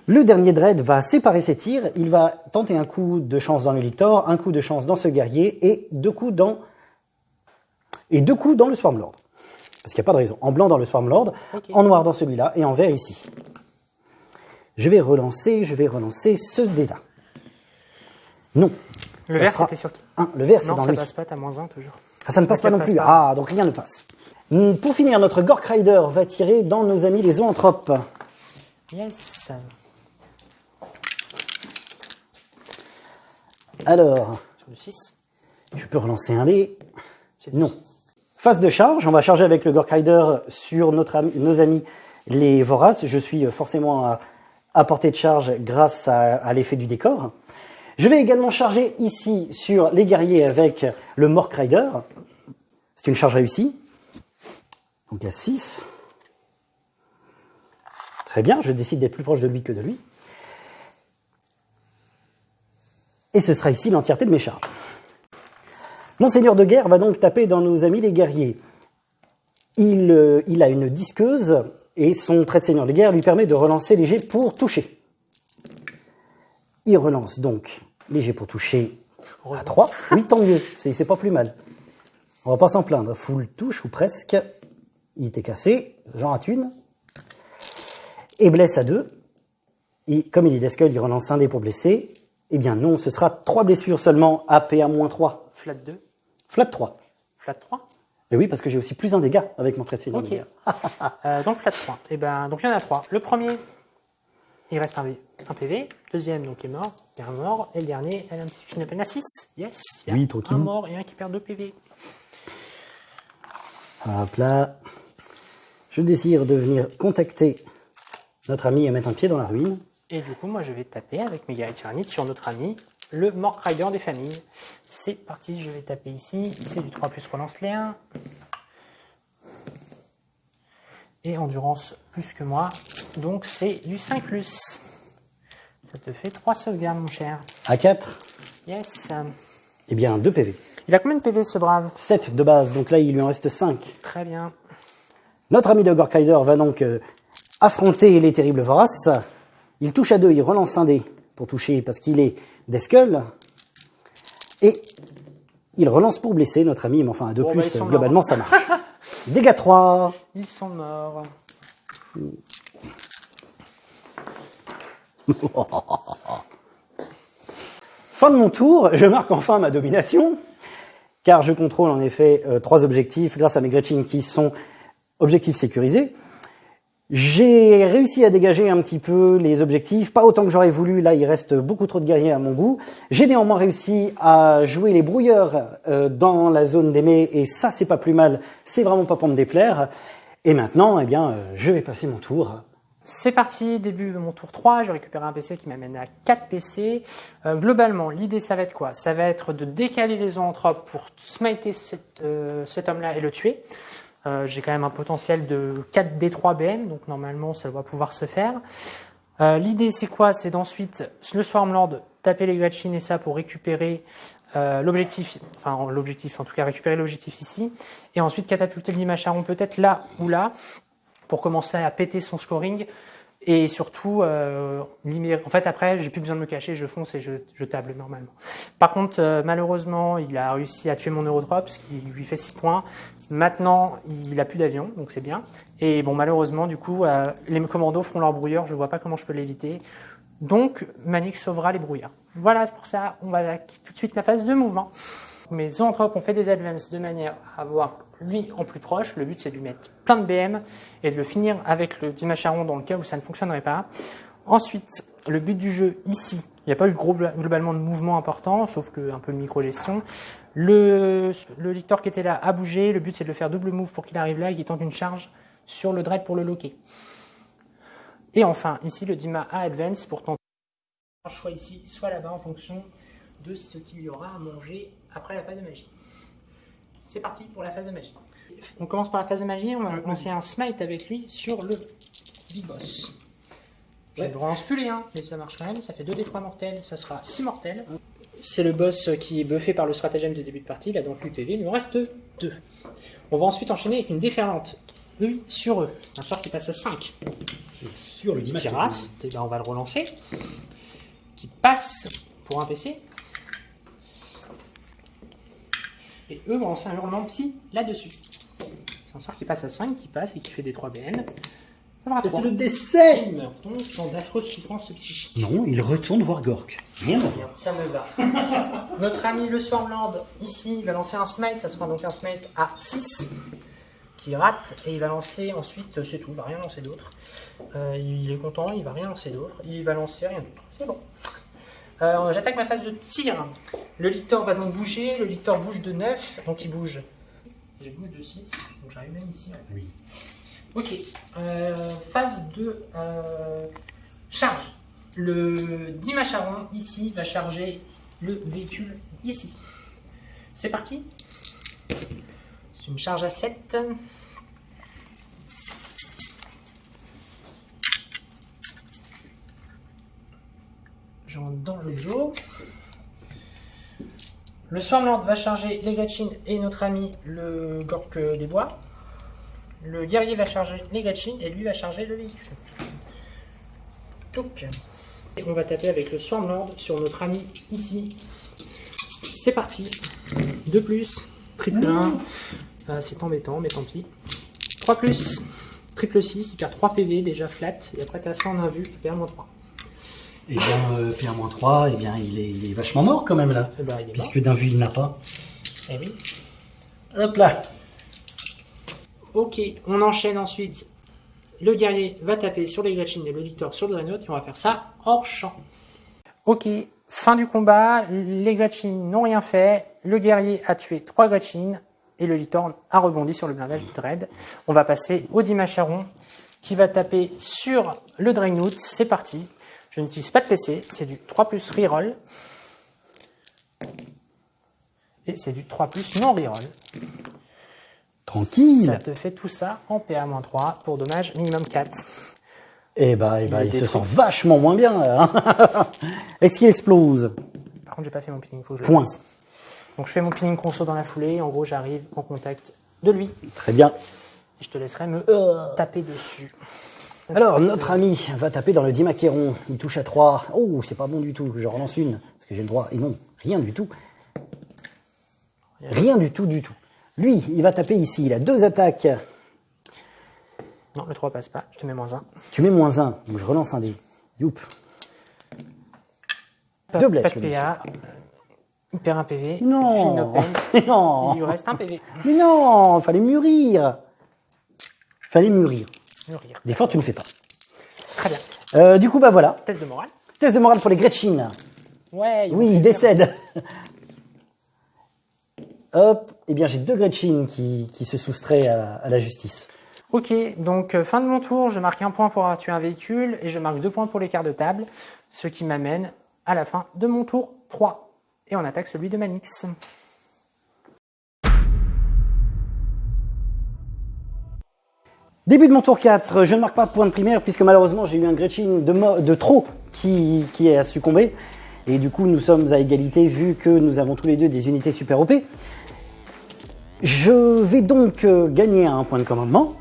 Le dernier dread va séparer ses tirs. Il va tenter un coup de chance dans le Victor, un coup de chance dans ce guerrier et deux coups dans et deux coups dans le Swarmlord. Parce qu'il n'y a pas de raison. En blanc dans le Swarmlord, en noir dans celui-là et en vert ici. Je vais relancer, je vais relancer ce dé-là. Non. Le Ça vert, c'était sur qui un. Le vert, c'est Non, dans ça lui. passe pas, t'as moins 1 toujours. Ah, ça ne passe pas non passe plus. pas. Ah, donc rien ne passe. Hmm, Pour finir, notre Gork Rider va tirer dans nos amis les zoanthropes. Yes. Alors, Sur le 6. je peux relancer un dé. Non. Phase de charge, on va charger avec le Gork Rider sur notre ami- nos amis les Voraces. Je suis forcément à, à portée de charge grâce à, à l'effet du décor. Je vais également charger ici sur les guerriers avec le Mork Rider. C'est une charge réussie. Donc à 6. Très bien, je décide d'être plus proche de lui que de lui. Et ce sera ici l'entièreté de mes charges. Mon seigneur de guerre va donc taper dans nos amis les guerriers. Il, euh, il a une disqueuse et son trait de seigneur de guerre lui permet de relancer jets pour toucher. Il relance donc jets pour toucher à 3. Oui, tant mieux, c'est pas plus mal. On va pas s'en plaindre. Full touche ou presque. Il était cassé, j'en rate une. Et blesse à 2. Et comme il est d'escale, il relance un dé pour blesser. Eh bien non, ce sera 3 blessures seulement, AP1-3. Flat 2. Flat 3. Flat 3. Et oui, parce que j'ai aussi plus un dégât avec mon trait de Ok. Euh, donc flat 3. Et ben, donc il y en a 3. Le premier, il reste un, PV. Deuxième, donc est mort. Il y a un mort. Et le dernier, elle a un petit film à 6. Yes. Il y a Oui, tranquille. Un mort et un qui perd 2 PV. Hop là. je désire de venir contacter notre ami et mettre un pied dans la ruine. Et du coup, moi, je vais taper avec mes guerriers sur notre ami, le Mork Rider des familles. C'est parti, je vais taper ici. C'est du 3 plus relance les 1. Et endurance plus que moi. Donc, c'est du 5 plus. Ça te fait 3 sauvegardes, mon cher. À 4, Yes. eh bien 2 PV. Il a combien de PV, ce brave? 7 de base, donc là il lui en reste 5. Très bien. Notre ami de Gorkrider va donc euh, affronter les terribles voraces. Il touche à 2, il relance un dé pour toucher parce qu'il est d'Eskull. Et il relance pour blesser notre ami, mais enfin à 2 Bon, bah, plus, globalement morts. ça marche. Dégâts 3. Ils sont morts. Fin de mon tour, je marque enfin ma domination, car je contrôle en effet euh, trois objectifs grâce à mes Gretchen qui sont objectifs sécurisés. J'ai réussi à dégager un petit peu les objectifs, pas autant que j'aurais voulu, là il reste beaucoup trop de guerriers à mon goût. J'ai néanmoins réussi à jouer les brouilleurs euh, dans la zone d'aimé, et ça c'est pas plus mal, c'est vraiment pas pour me déplaire. Et maintenant, eh bien, euh, je vais passer mon tour. C'est parti, début de mon tour 3, je récupère un PC qui m'amène à 4 PC. Euh, globalement, l'idée ça va être quoi? Ça va être de décaler les zoanthropes pour smiter cet, euh, cet homme-là et le tuer. Euh, J'ai quand même un potentiel de 4 D3 BM, donc normalement ça doit pouvoir se faire. L'idée c'est quoi? C'est d'ensuite, le Swarmlord, taper les Gretchen et ça pour récupérer l'objectif, enfin l'objectif, en tout cas récupérer l'objectif ici, et ensuite catapulter le Limacharon peut-être là ou là, pour commencer à péter son scoring. Et surtout euh, en fait après j'ai plus besoin de me cacher je fonce et je, je table normalement. Par contre euh, malheureusement il a réussi à tuer mon Eurotrop ce qui lui fait 6 points. Maintenant il a plus d'avion donc c'est bien. Et bon malheureusement du coup euh, les commandos feront leur brouilleur je vois pas comment je peux l'éviter. Donc Manix sauvera les brouillards. Voilà c'est pour ça on va tout de suite la phase de mouvement. Mes zoanthropes ont fait des advances de manière à avoir lui en plus proche. Le but c'est de lui mettre plein de BM et de le finir avec le Dimacharon dans le cas où ça ne fonctionnerait pas. Ensuite, le but du jeu ici, il n'y a pas eu gros, globalement de mouvement important, sauf que un peu de micro-gestion. Le, le lictor qui était là a bougé. Le but c'est de le faire double move pour qu'il arrive là et qu'il tente une charge sur le dread pour le loquer. Et enfin, ici le Dima a advance pour tenter choix ici, soit là-bas en fonction de ce qu'il y aura à manger après la phase de magie. C'est parti pour la phase de magie. On commence par la phase de magie, on va lancer un smite avec lui sur le big boss. Je Ouais. ne relance plus les 1, mais ça marche quand même, ça fait 2d3 mortels, ça sera 6 mortels. C'est le boss qui est buffé par le stratagème de début de partie, il a donc 8 PV, il nous reste 2. On va ensuite enchaîner avec une déferlante. Eux sur eux. Un sort qui passe à 5 Sur le qui rase, eh ben, on va le relancer, qui passe pour un PC. Et eux vont lancer un hurlement psy là-dessus. C'est un sort qui passe à 5, qui passe et qui fait des 3 BN. C'est 3. le décès Il meurt donc dans d'affreuses souffrances psychiques. Non, il retourne voir Gork. Rien. Bien, ça me va. Notre ami le Swarmlord, ici, il va lancer un smite, ça sera donc un smite à 6, qui rate, et il va lancer ensuite, euh, c'est tout, il va rien lancer d'autre. Euh, il est content, il va rien lancer d'autre, il va lancer rien d'autre, c'est bon. Euh, J'attaque ma phase de tir. Le lictor va donc bouger, le lictor bouge de 9, donc il bouge. Je bouge de 6, donc j'arrive même ici. en fait. Oui. Ok, euh, phase de euh, charge. Le Dimacharon ici va charger le véhicule ici. C'est parti. C'est une charge à 7. Je rentre dans le Joe. Le Swarmlord va charger les Gretchen et notre ami le Gork des Bois. Le guerrier va charger les Gretchen et lui va charger le véhicule. Donc, et on va taper avec le Swarmlord sur notre ami ici. C'est parti. 2 plus, triple 1. Euh, c'est embêtant, mais tant pis. 3 plus, triple 6, il perd 3 PV déjà flat. Et après, t'as ça en un vu, il perd moins 3. Et bien, euh, PA-3, eh bien, il est, il est vachement mort quand même là. Et est mort. Puisque d'un vu, il n'a pas. Eh oui. Hop là Ok, on enchaîne ensuite. Le guerrier va taper sur les Gretchen et le Lictor sur le Dreadnought et on va faire ça hors champ. Ok, fin du combat. Les Gretchen n'ont rien fait. Le guerrier a tué 3 Gretchen et le Litorne a rebondi sur le blindage du Dread. On va passer au Dimacharon qui va taper sur le Dragnut. C'est parti. Je n'utilise pas de PC, c'est du 3 plus reroll. Et c'est du 3 plus non reroll. Tranquille. Ça te fait tout ça en PA-3 pour dommage minimum 4. Eh bah, eh bah, Il se sent vachement moins bien. là, hein. Est-ce qu'il explose? Par contre, j'ai pas fait mon pinning, faut que je Point. Donc je fais mon pinning conso dans la foulée. En gros, j'arrive en contact de lui. Très bien. Et je te laisserai me Euh. taper dessus. Alors, notre ami va taper dans le Dimaqueron. Il touche à 3. Oh, c'est pas bon du tout. Je relance une. Parce que j'ai le droit. Et non, rien du tout. Rien du tout, du tout. Lui, il va taper ici. Il a deux attaques. Non, le 3 passe pas. Je te mets moins 1. Tu mets moins 1. Donc, je relance un dé. Youp. Deux blesses, Pas de PA. Il perd un PV. Non. Il lui reste un PV. Mais non. Fallait mûrir. Fallait mûrir. Mûrir. Des fois, tu ne fais pas. Très bien. Euh, du coup, bah voilà. Test de morale. Test de morale pour les Gretchen. Ouais. Oui, il décède. Hop, eh bien j'ai deux Gretchen qui, qui se soustraient à, à la justice. Ok, donc euh, fin de mon tour, je marque un point pour avoir tué un véhicule et je marque deux points pour l'écart de table, ce qui m'amène à la fin de mon tour 3. Et on attaque celui de Manix. Début de mon tour 4, je ne marque pas de point de primaire puisque malheureusement j'ai eu un Gretchen de, trop qui, a succombé. Et du coup nous sommes à égalité vu que nous avons tous les deux des unités super OP. Je vais donc euh, gagner un point de commandement.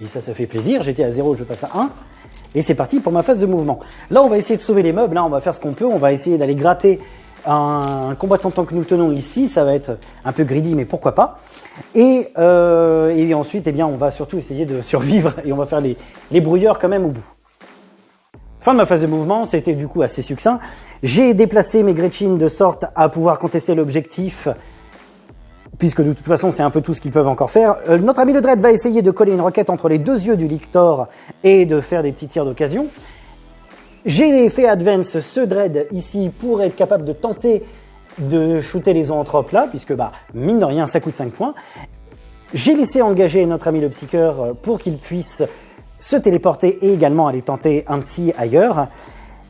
Et ça, ça fait plaisir. J'étais à 0, je passe à 1. Et c'est parti pour ma phase de mouvement. Là, on va essayer de sauver les meubles. Là, on va faire ce qu'on peut. On va essayer d'aller gratter un, combattant tant que nous tenons ici. Ça va être un peu greedy, mais pourquoi pas. Et, euh, ensuite, eh bien, on va surtout essayer de survivre et on va faire les, les brouilleurs quand même au bout. Fin de ma phase de mouvement, c'était du coup assez succinct. J'ai déplacé mes Gretchen de sorte à pouvoir contester l'objectif puisque de toute façon c'est un peu tout ce qu'ils peuvent encore faire. Euh, notre ami le Dread va essayer de coller une roquette entre les deux yeux du Lictor et de faire des petits tirs d'occasion. J'ai fait advance ce Dread ici pour être capable de tenter de shooter les zoanthropes là, puisque bah, mine de rien ça coûte 5 points. J'ai laissé engager notre ami le Psyker euh, pour qu'il puisse se téléporter et également aller tenter un psy ailleurs.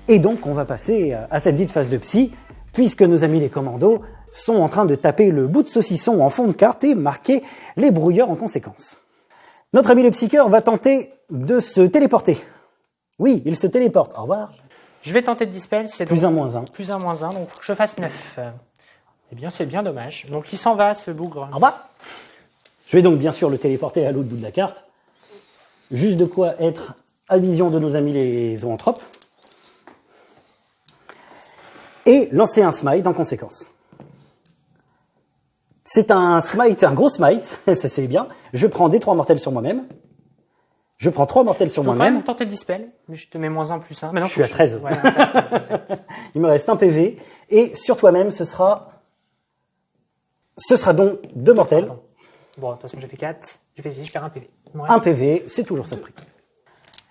Et donc on va passer euh, à cette dite phase de psy, puisque nos amis les commandos sont en train de taper le bout de saucisson en fond de carte et marquer les brouilleurs en conséquence. Notre ami le Psyker va tenter de se téléporter. Oui, il se téléporte. Au revoir. Je vais tenter de dispel, c'est Plus donc un moins un. plus un moins un, donc faut que je fasse 9. Eh bien, c'est bien dommage. Donc il s'en va, ce bougre. Au revoir. Je vais donc bien sûr le téléporter à l'autre bout de la carte. Juste de quoi être à vision de nos amis les zoanthropes. Et lancer un smite en conséquence. C'est un smite, un gros smite, ça c'est bien. Je prends des trois mortels sur moi-même. Je prends trois mortels sur Je peux moi-même. même tenter le dispel. Je te mets moins 1 plus 1. Maintenant, Je suis à 13. Ouais, un 13, Il me reste un PV. Et sur toi-même, ce sera. Ce sera donc deux mortels. Pardon. Bon, de toute façon, j'ai fait 4. J'ai fait 6, je perds un PV. Un PV, c'est toujours ça de prix.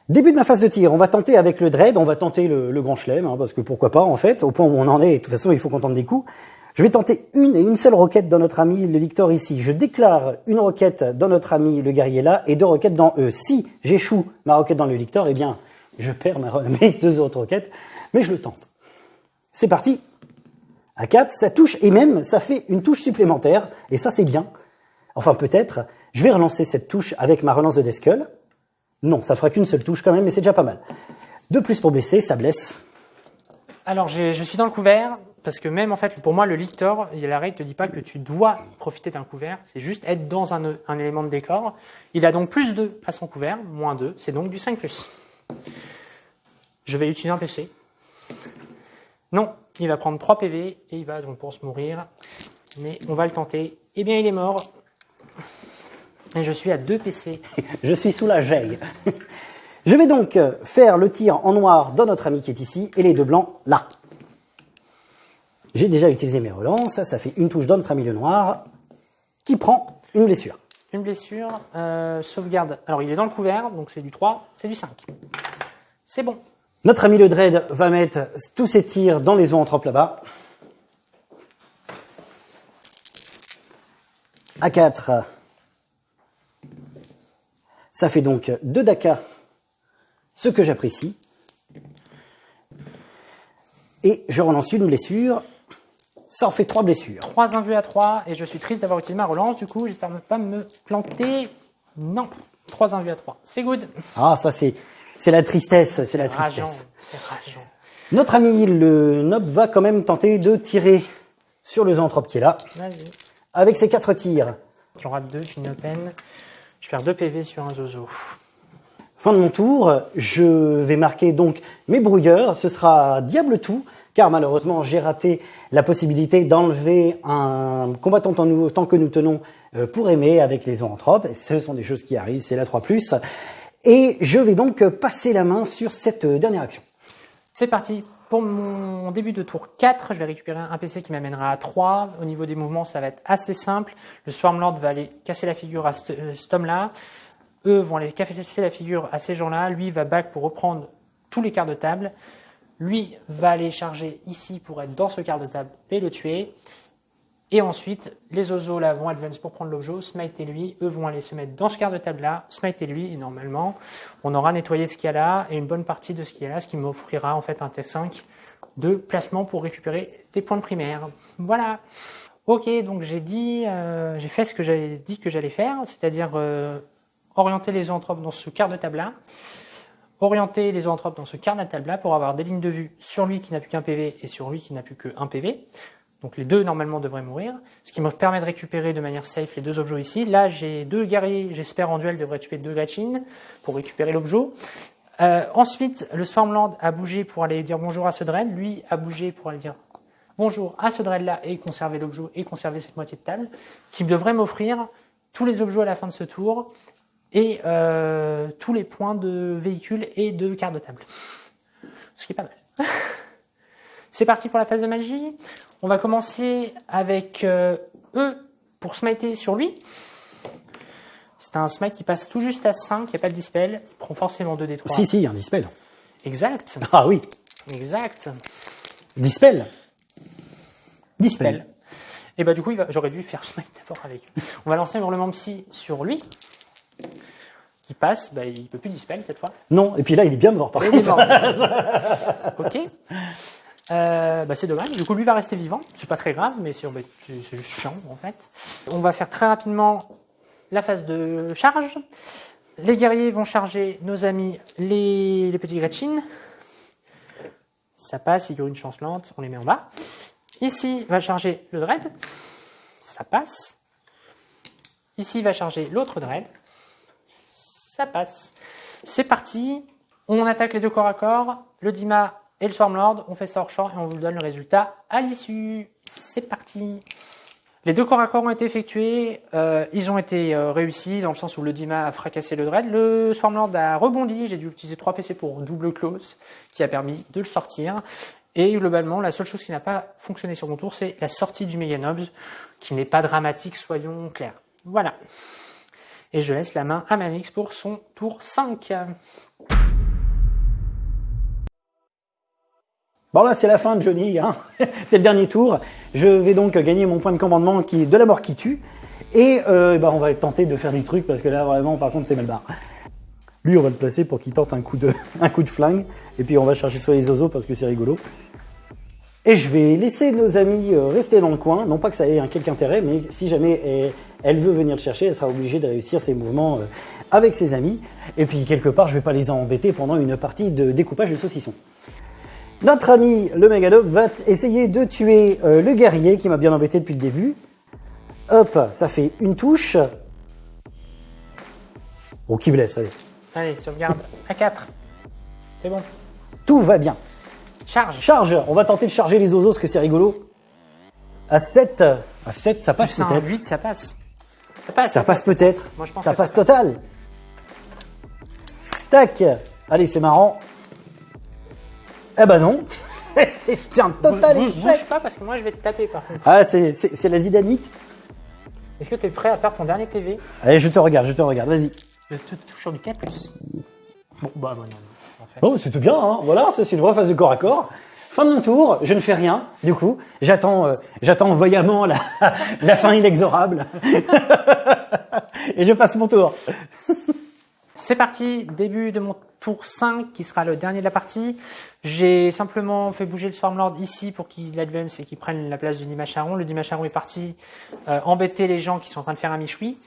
Début de ma phase de tir, on va tenter avec le dread, on va tenter le, le grand chelem, hein, parce que pourquoi pas en fait, au point où on en est, de toute façon il faut qu'on tente des coups. Je vais tenter une et une seule roquette dans notre ami le Victor ici. Je déclare une roquette dans notre ami le guerrier là et deux roquettes dans eux. Si j'échoue ma roquette dans le Victor, eh bien je perds mes deux autres roquettes, mais je le tente. C'est parti. À 4, ça touche et même ça fait une touche supplémentaire, et ça c'est bien. Enfin peut-être, je vais relancer cette touche avec ma relance de Deskull. Non, ça fera qu'une seule touche quand même, mais c'est déjà pas mal. De plus pour blesser, ça blesse. Alors, je suis dans le couvert, parce que même en fait, pour moi, le lictor, la règle te dit pas que tu dois profiter d'un couvert, c'est juste être dans un, élément de décor. Il a donc plus 2 à son couvert, moins 2, c'est donc du 5 plus. Je vais utiliser un PC. Non, il va prendre 3 PV et il va donc pour se mourir. Mais on va le tenter. Eh bien, il est mort. Et je suis à 2 PC. Je suis sous la geille. Je vais donc faire le tir en noir dans notre ami qui est ici et les deux blancs là. J'ai déjà utilisé mes relances, ça fait une touche ami le noir qui prend une blessure. Une blessure, euh, sauvegarde. Alors, il est dans le couvert, donc c'est du 3, c'est du 5. C'est bon. Notre ami le Dread va mettre tous ses tirs dans les zoanthropes là-bas. à 4. Ça fait donc 2 Daka, ce que j'apprécie. Et je relance une blessure. Ça en fait 3 blessures. 3 invus à 3, et je suis triste d'avoir utilisé ma relance, du coup, j'espère ne pas me planter. Non, 3 invus à 3. C'est good. Ah, ça c'est c'est la tristesse, c'est la tristesse. Rageant. Notre ami le Nob va quand même tenter de tirer sur le zoanthrope qui est là, avec ses 4 tirs. J'en rate 2, fini open. Je perds 2 PV sur un zozo. Fin de mon tour, je vais marquer donc mes brouilleurs, ce sera diable tout, car malheureusement j'ai raté la possibilité d'enlever un combattant tant, que nous tenons euh, pour aimer avec les zoanthropes. Ce sont des choses qui arrivent, c'est la 3+. Et je vais donc passer la main sur cette euh, dernière action. C'est parti. Pour mon début de tour 4, je vais récupérer un PC qui m'amènera à 3. Au niveau des mouvements, ça va être assez simple. Le Swarmlord va aller casser la figure à euh, cet homme-là. Eux vont aller casser la figure à ces gens-là. Lui va back pour reprendre tous les quarts de table. Lui va aller charger ici pour être dans ce quart de table et le tuer. Et ensuite, les oiseaux là vont advance pour prendre l'objet, smite et lui, eux vont aller se mettre dans ce quart de table là, smite et lui, et normalement, on aura nettoyé ce qu'il y a là et une bonne partie de ce qu'il y a là, ce qui m'offrira en fait un T5 de placement pour récupérer des points de primaire. Voilà. Ok, donc j'ai dit, euh, j'ai fait ce que j'avais dit que j'allais faire, c'est-à-dire euh, orienter les zoanthropes dans ce quart de table là, orienter les zoanthropes dans ce quart de table là pour avoir des lignes de vue sur lui qui n'a plus qu'un PV et sur lui qui n'a plus qu'un PV. Donc les deux normalement devraient mourir, ce qui me permet de récupérer de manière safe les deux objets ici. Là j'ai deux guerriers, j'espère en duel devraient tuer deux Gretchen pour récupérer l'objet. Euh, ensuite, le Swarmland a bougé pour aller dire bonjour à ce Dread, lui a bougé pour aller dire bonjour à ce Dread là et conserver l'objet et conserver cette moitié de table, qui devrait m'offrir tous les objets à la fin de ce tour et euh, tous les points de véhicule et de carte de table. Ce qui est pas mal. C'est parti pour la phase de magie. On va commencer avec euh, eux pour smiter sur lui. C'est un smite qui passe tout juste à 5, il n'y a pas de dispel, il prend forcément 2 d 3. Si, si, il y a un dispel. Exact, Ah oui, exact. dispel. Dispel. Dispel. Et bah du coup, j'aurais dû faire smite d'abord avec. On va lancer un hurlement psy sur lui, qui passe, bah, il peut plus dispel cette fois. Non, et puis là, il est bien mort par Et il est contre. mort. ok. Euh, bah, c'est dommage. Du coup, lui va rester vivant. C'est pas très grave, mais c'est bah, c'est- c'est juste chiant en fait. On va faire très rapidement la phase de charge. Les guerriers vont charger nos amis les, les petits Gretchen. Ça passe, figurine chancelante, on les met en bas. Ici va charger le Dread. Ça passe. Ici va charger l'autre Dread. Ça passe. C'est parti. On attaque les deux corps à corps. Le Dima et le Swarmlord. On fait ça hors champ et on vous donne le résultat à l'issue. C'est parti. Les deux corps à corps ont été effectués. Euh, ils ont été euh, réussis dans le sens où le Dima a fracassé le Dread. Le Swarmlord a rebondi. J'ai dû utiliser 3 PC pour double close qui a permis de le sortir. Et globalement, la seule chose qui n'a pas fonctionné sur mon tour, c'est la sortie du Meganobs, qui n'est pas dramatique, soyons clairs. Voilà. Et je laisse la main à Manix pour son tour 5. Bon là c'est la fin de Johnny, hein. c'est le dernier tour. Je vais donc gagner mon point de commandement qui est de la mort qui tue. Et euh, bah, on va tenter de faire des trucs parce que là vraiment par contre c'est mal barre. Lui on va le placer pour qu'il tente un coup, de, un coup de flingue. Et puis on va chercher sur les oiseaux parce que c'est rigolo. Et je vais laisser nos amis euh, rester dans le coin. Non pas que ça ait un quelque intérêt, mais si jamais elle, veut venir le chercher, elle sera obligée de réussir ses mouvements euh, avec ses amis. Et puis quelque part je vais pas les embêter pendant une partie de découpage de saucisson. Notre ami le Megadog va essayer de tuer euh, le guerrier qui m'a bien embêté depuis le début. Hop, ça fait une touche. Bon, qui blesse, allez. Allez, sauvegarde à 4. C'est bon. Tout va bien. Charge. Charge, on va tenter de charger les parce que c'est rigolo. À 7, à 7, ça passe peut-être. 8, ça passe. Ça passe. Ça passe peut-être. Moi, je pense Ça que passe ça passe. total. Tac. Allez, c'est marrant. Eh ben non. c'est un total Bouge, échec. bouge pas parce que moi je vais te taper par contre. Ah, c'est la zidanite. Est-ce que tu es prêt à perdre ton dernier PV Allez, je te regarde, je te regarde, vas-y. Je te touche sur du 4 plus. Bon, bah, bah non, non, en fait. Bon, c'est tout bien, hein. Voilà, c'est une vraie phase de corps à corps. Fin de mon tour, je ne fais rien, du coup. J'attends euh, j'attends voyamment la, la fin inexorable. Et je passe mon tour. C'est parti, début de mon tour 5 qui sera le dernier de la partie. J'ai simplement fait bouger le Swarmlord ici pour qu'il advance et qu'il prenne la place du Dimacharon. Le Dimacharon est parti euh, embêter les gens qui sont en train de faire un michoui.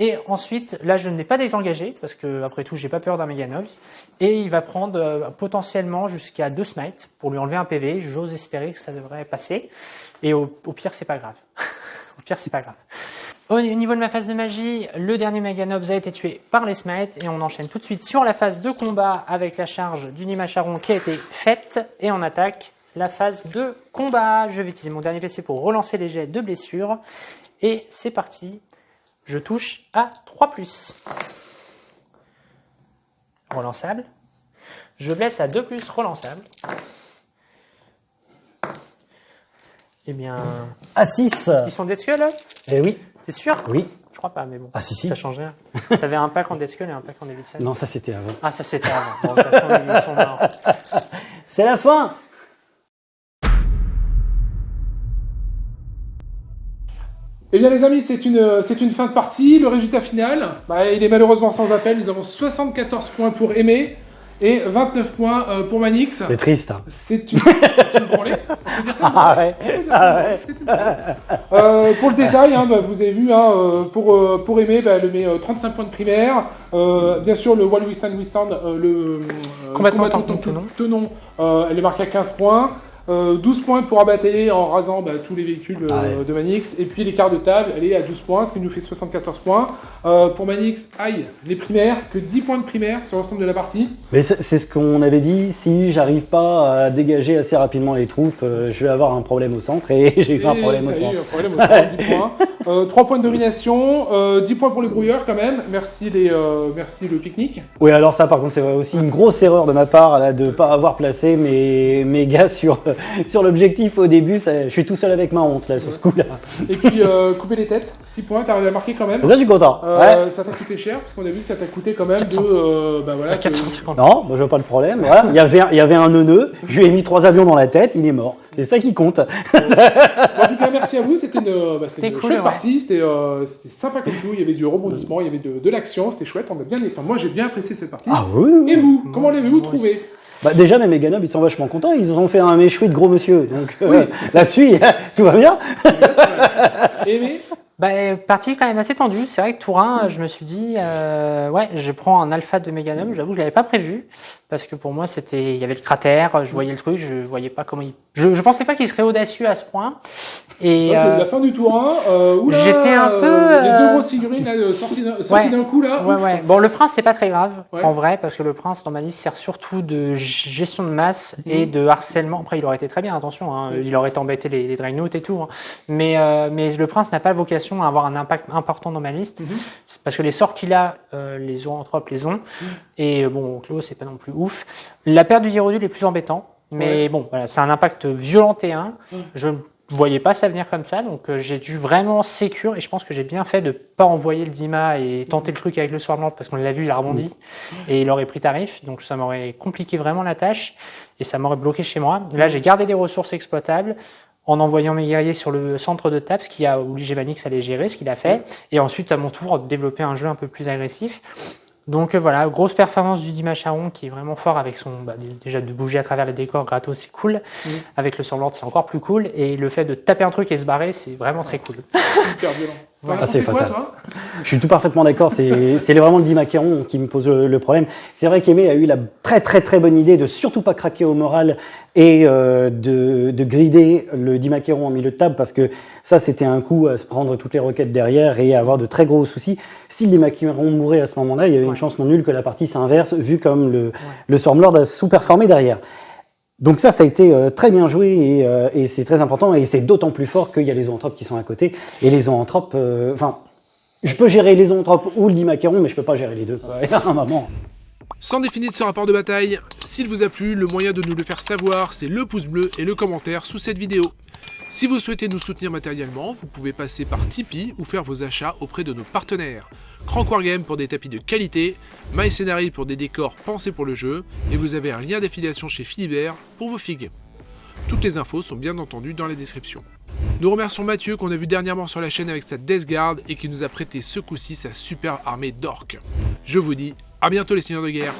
Et ensuite, là, je n'ai pas désengagé parce que après tout, j'ai pas peur d'un Meganobs. Et il va prendre euh, potentiellement jusqu'à deux smites pour lui enlever un PV. J'ose espérer que ça devrait passer. Et au, au pire, c'est pas grave. au pire, c'est pas grave. Au niveau de ma phase de magie, le dernier Meganobs a été tué par les smites et on enchaîne tout de suite sur la phase de combat avec la charge du Nimacharon qui a été faite et on attaque la phase de combat. Je vais utiliser mon dernier PC pour relancer les jets de blessure et c'est parti. Je touche à 3+. Relançable. Je blesse à 2+, relançable. Eh bien, À 6. ils sont skull là? Eh oui, T'es sûr? Oui. Je crois pas, mais bon. Ah si, si. Ça change rien. T'avais un pack en dead skull et un pack en Davidson. Non, ça c'était avant. Ah, ça c'était avant. Bon, de toute façon, ils sont morts. C'est la fin Eh bien les amis, c'est une, c'est une fin de partie. Le résultat final, bah, il est malheureusement sans appel. Nous avons 74 points pour Aimé et 29 points euh, pour Manix. C'est triste. hein. C'est une, une branlée. On peut dire ça Ah ouais. Une. Euh, pour le détail, hein, bah, vous avez vu, hein, euh, pour, euh, pour Aimé, bah, elle met euh, 35 points de primaire. Euh, bien sûr, le One Withstand Withstand, euh, le euh, Combattant combattant Tenon. Tenon, euh, elle est marquée à 15 points. Euh, 12 points pour abattailler en rasant bah, tous les véhicules euh, Ah ouais. de Manix. Et puis l'écart de table, elle est à 12 points, ce qui nous fait 74 points. Euh, pour Manix, aïe, les primaires, que 10 points de primaire sur l'ensemble de la partie. Mais c'est ce qu'on avait dit, si j'arrive pas à dégager assez rapidement les troupes, euh, je vais avoir un problème au centre et j'ai eu un problème au eu centre. un problème au centre, 10 points. Euh, 3 points de domination, euh, 10 points pour les brouilleurs quand même. Merci, les, euh, merci le pique-nique. Oui, alors ça par contre c'est aussi une grosse erreur de ma part là, de pas avoir placé mes, mes gars sur, sur l'objectif au début. Ça- je suis tout seul avec ma honte là sur ce coup-là. Et puis euh, couper les têtes, 6 points, t'as arrivé à marquer quand même. Ça je suis content. Ouais. Euh, Ça t'a coûté cher, parce qu'on a vu que ça t'a coûté quand même 400. de... euh, bah voilà, À que- 450. Non, moi je vois pas le problème. Voilà. Il y avait un, il y avait un neuneu, je lui ai mis trois avions dans la tête, il est mort. C'est ça qui compte. En tout cas, merci à vous. C'était une, bah, une cool, chouette ouais. partie. C'était euh, c'était sympa comme tout. Il y avait du rebondissement, il y avait de, de l'action. C'était chouette. On a bien enfin, Moi, j'ai bien apprécié cette partie. Ah oui. oui. Et vous, comment l'avez-vous trouvé? Bah, déjà mes méganobs ils sont vachement contents, ils ont fait un méchoui de gros monsieur. Donc euh, là-dessus tout va bien. Aimé? Bah, partie quand même assez tendue. C'est vrai que Tourin, je me suis dit, euh, ouais, je prends un alpha de Meganum. J'avoue, je l'avais pas prévu parce que pour moi, c'était, il y avait le cratère, je voyais le truc, je voyais pas comment il, je, je pensais pas qu'il serait audacieux à ce point. Et que euh, la fin du tour 1, euh, j'étais un peu, euh, Les deux grosses figurines là, sorties d'un Ouais. coup là. Ouais, ouais. Bon, le prince, c'est pas très grave, Ouais. en vrai, parce que le prince, dans ma liste, sert surtout de gestion de masse et Mhm. de harcèlement. Après, il aurait été très bien, attention, hein, Oui. il aurait embêté les, les et tout. hein. Mais, mais le prince n'a pas vocation à avoir un impact important dans ma liste, Mhm. Parce que les sorts qu'il a, euh, les zoanthropes les ont. Mhm. Et euh, bon, Clos, c'est pas non plus ouf. La perte du Hierodule est plus embêtant. Mais bon, voilà, c'est un impact violent T1. Mhm. Je ne voyais pas ça venir comme ça, donc euh, j'ai dû vraiment sécure et je pense que j'ai bien fait de pas envoyer le Dima et tenter le truc avec le Swarmlord parce qu'on l'a vu, il a rebondi et il aurait pris tarif, donc ça m'aurait compliqué vraiment la tâche et ça m'aurait bloqué chez moi. Là, j'ai gardé des ressources exploitables en envoyant mes guerriers sur le centre de table, ce qui a obligé Manix à les gérer, ce qu'il a fait, et ensuite à mon tour développer un jeu un peu plus agressif. Donc euh, voilà, grosse performance du Dima Charon qui est vraiment fort avec son. bah, dé- déjà de bouger à travers les décors gratos, c'est cool. Mhm. Avec le Swarmlord, c'est encore plus cool. Et le fait de taper un truc et se barrer, c'est vraiment très cool. Hyper violent. Ah, c'est quoi, toi? Je suis tout parfaitement d'accord, c'est vraiment le dit qui me pose le, le problème. C'est vrai qu'Aimé a eu la très très très bonne idée de surtout pas craquer au moral et euh, de, de grider le dit en milieu de table parce que ça c'était un coup à se prendre toutes les roquettes derrière et à avoir de très gros soucis. Si le dit mourait à ce moment-là, il y avait une Ouais. chance non nulle que la partie s'inverse vu comme le, le Stormlord a sous-performé derrière. Donc ça, ça a été euh, très bien joué et, euh, et c'est très important et c'est d'autant plus fort qu'il y a les zoanthropes qui sont à côté et les zoanthropes, euh, enfin, je peux gérer les zoanthropes ou le dimacaron, mais je peux pas gérer les deux. un moment. Sans définir ce rapport de bataille, s'il vous a plu, le moyen de nous le faire savoir, c'est le pouce bleu et le commentaire sous cette vidéo. Si vous souhaitez nous soutenir matériellement, vous pouvez passer par Tipeee ou faire vos achats auprès de nos partenaires. Crank Wargame pour des tapis de qualité, MyScenary pour des décors pensés pour le jeu, et vous avez un lien d'affiliation chez Philibert pour vos figues. Toutes les infos sont bien entendu dans la description. Nous remercions Mathieu qu'on a vu dernièrement sur la chaîne avec sa Death Guard et qui nous a prêté ce coup-ci sa super armée d'orques. Je vous dis à bientôt les seigneurs de guerre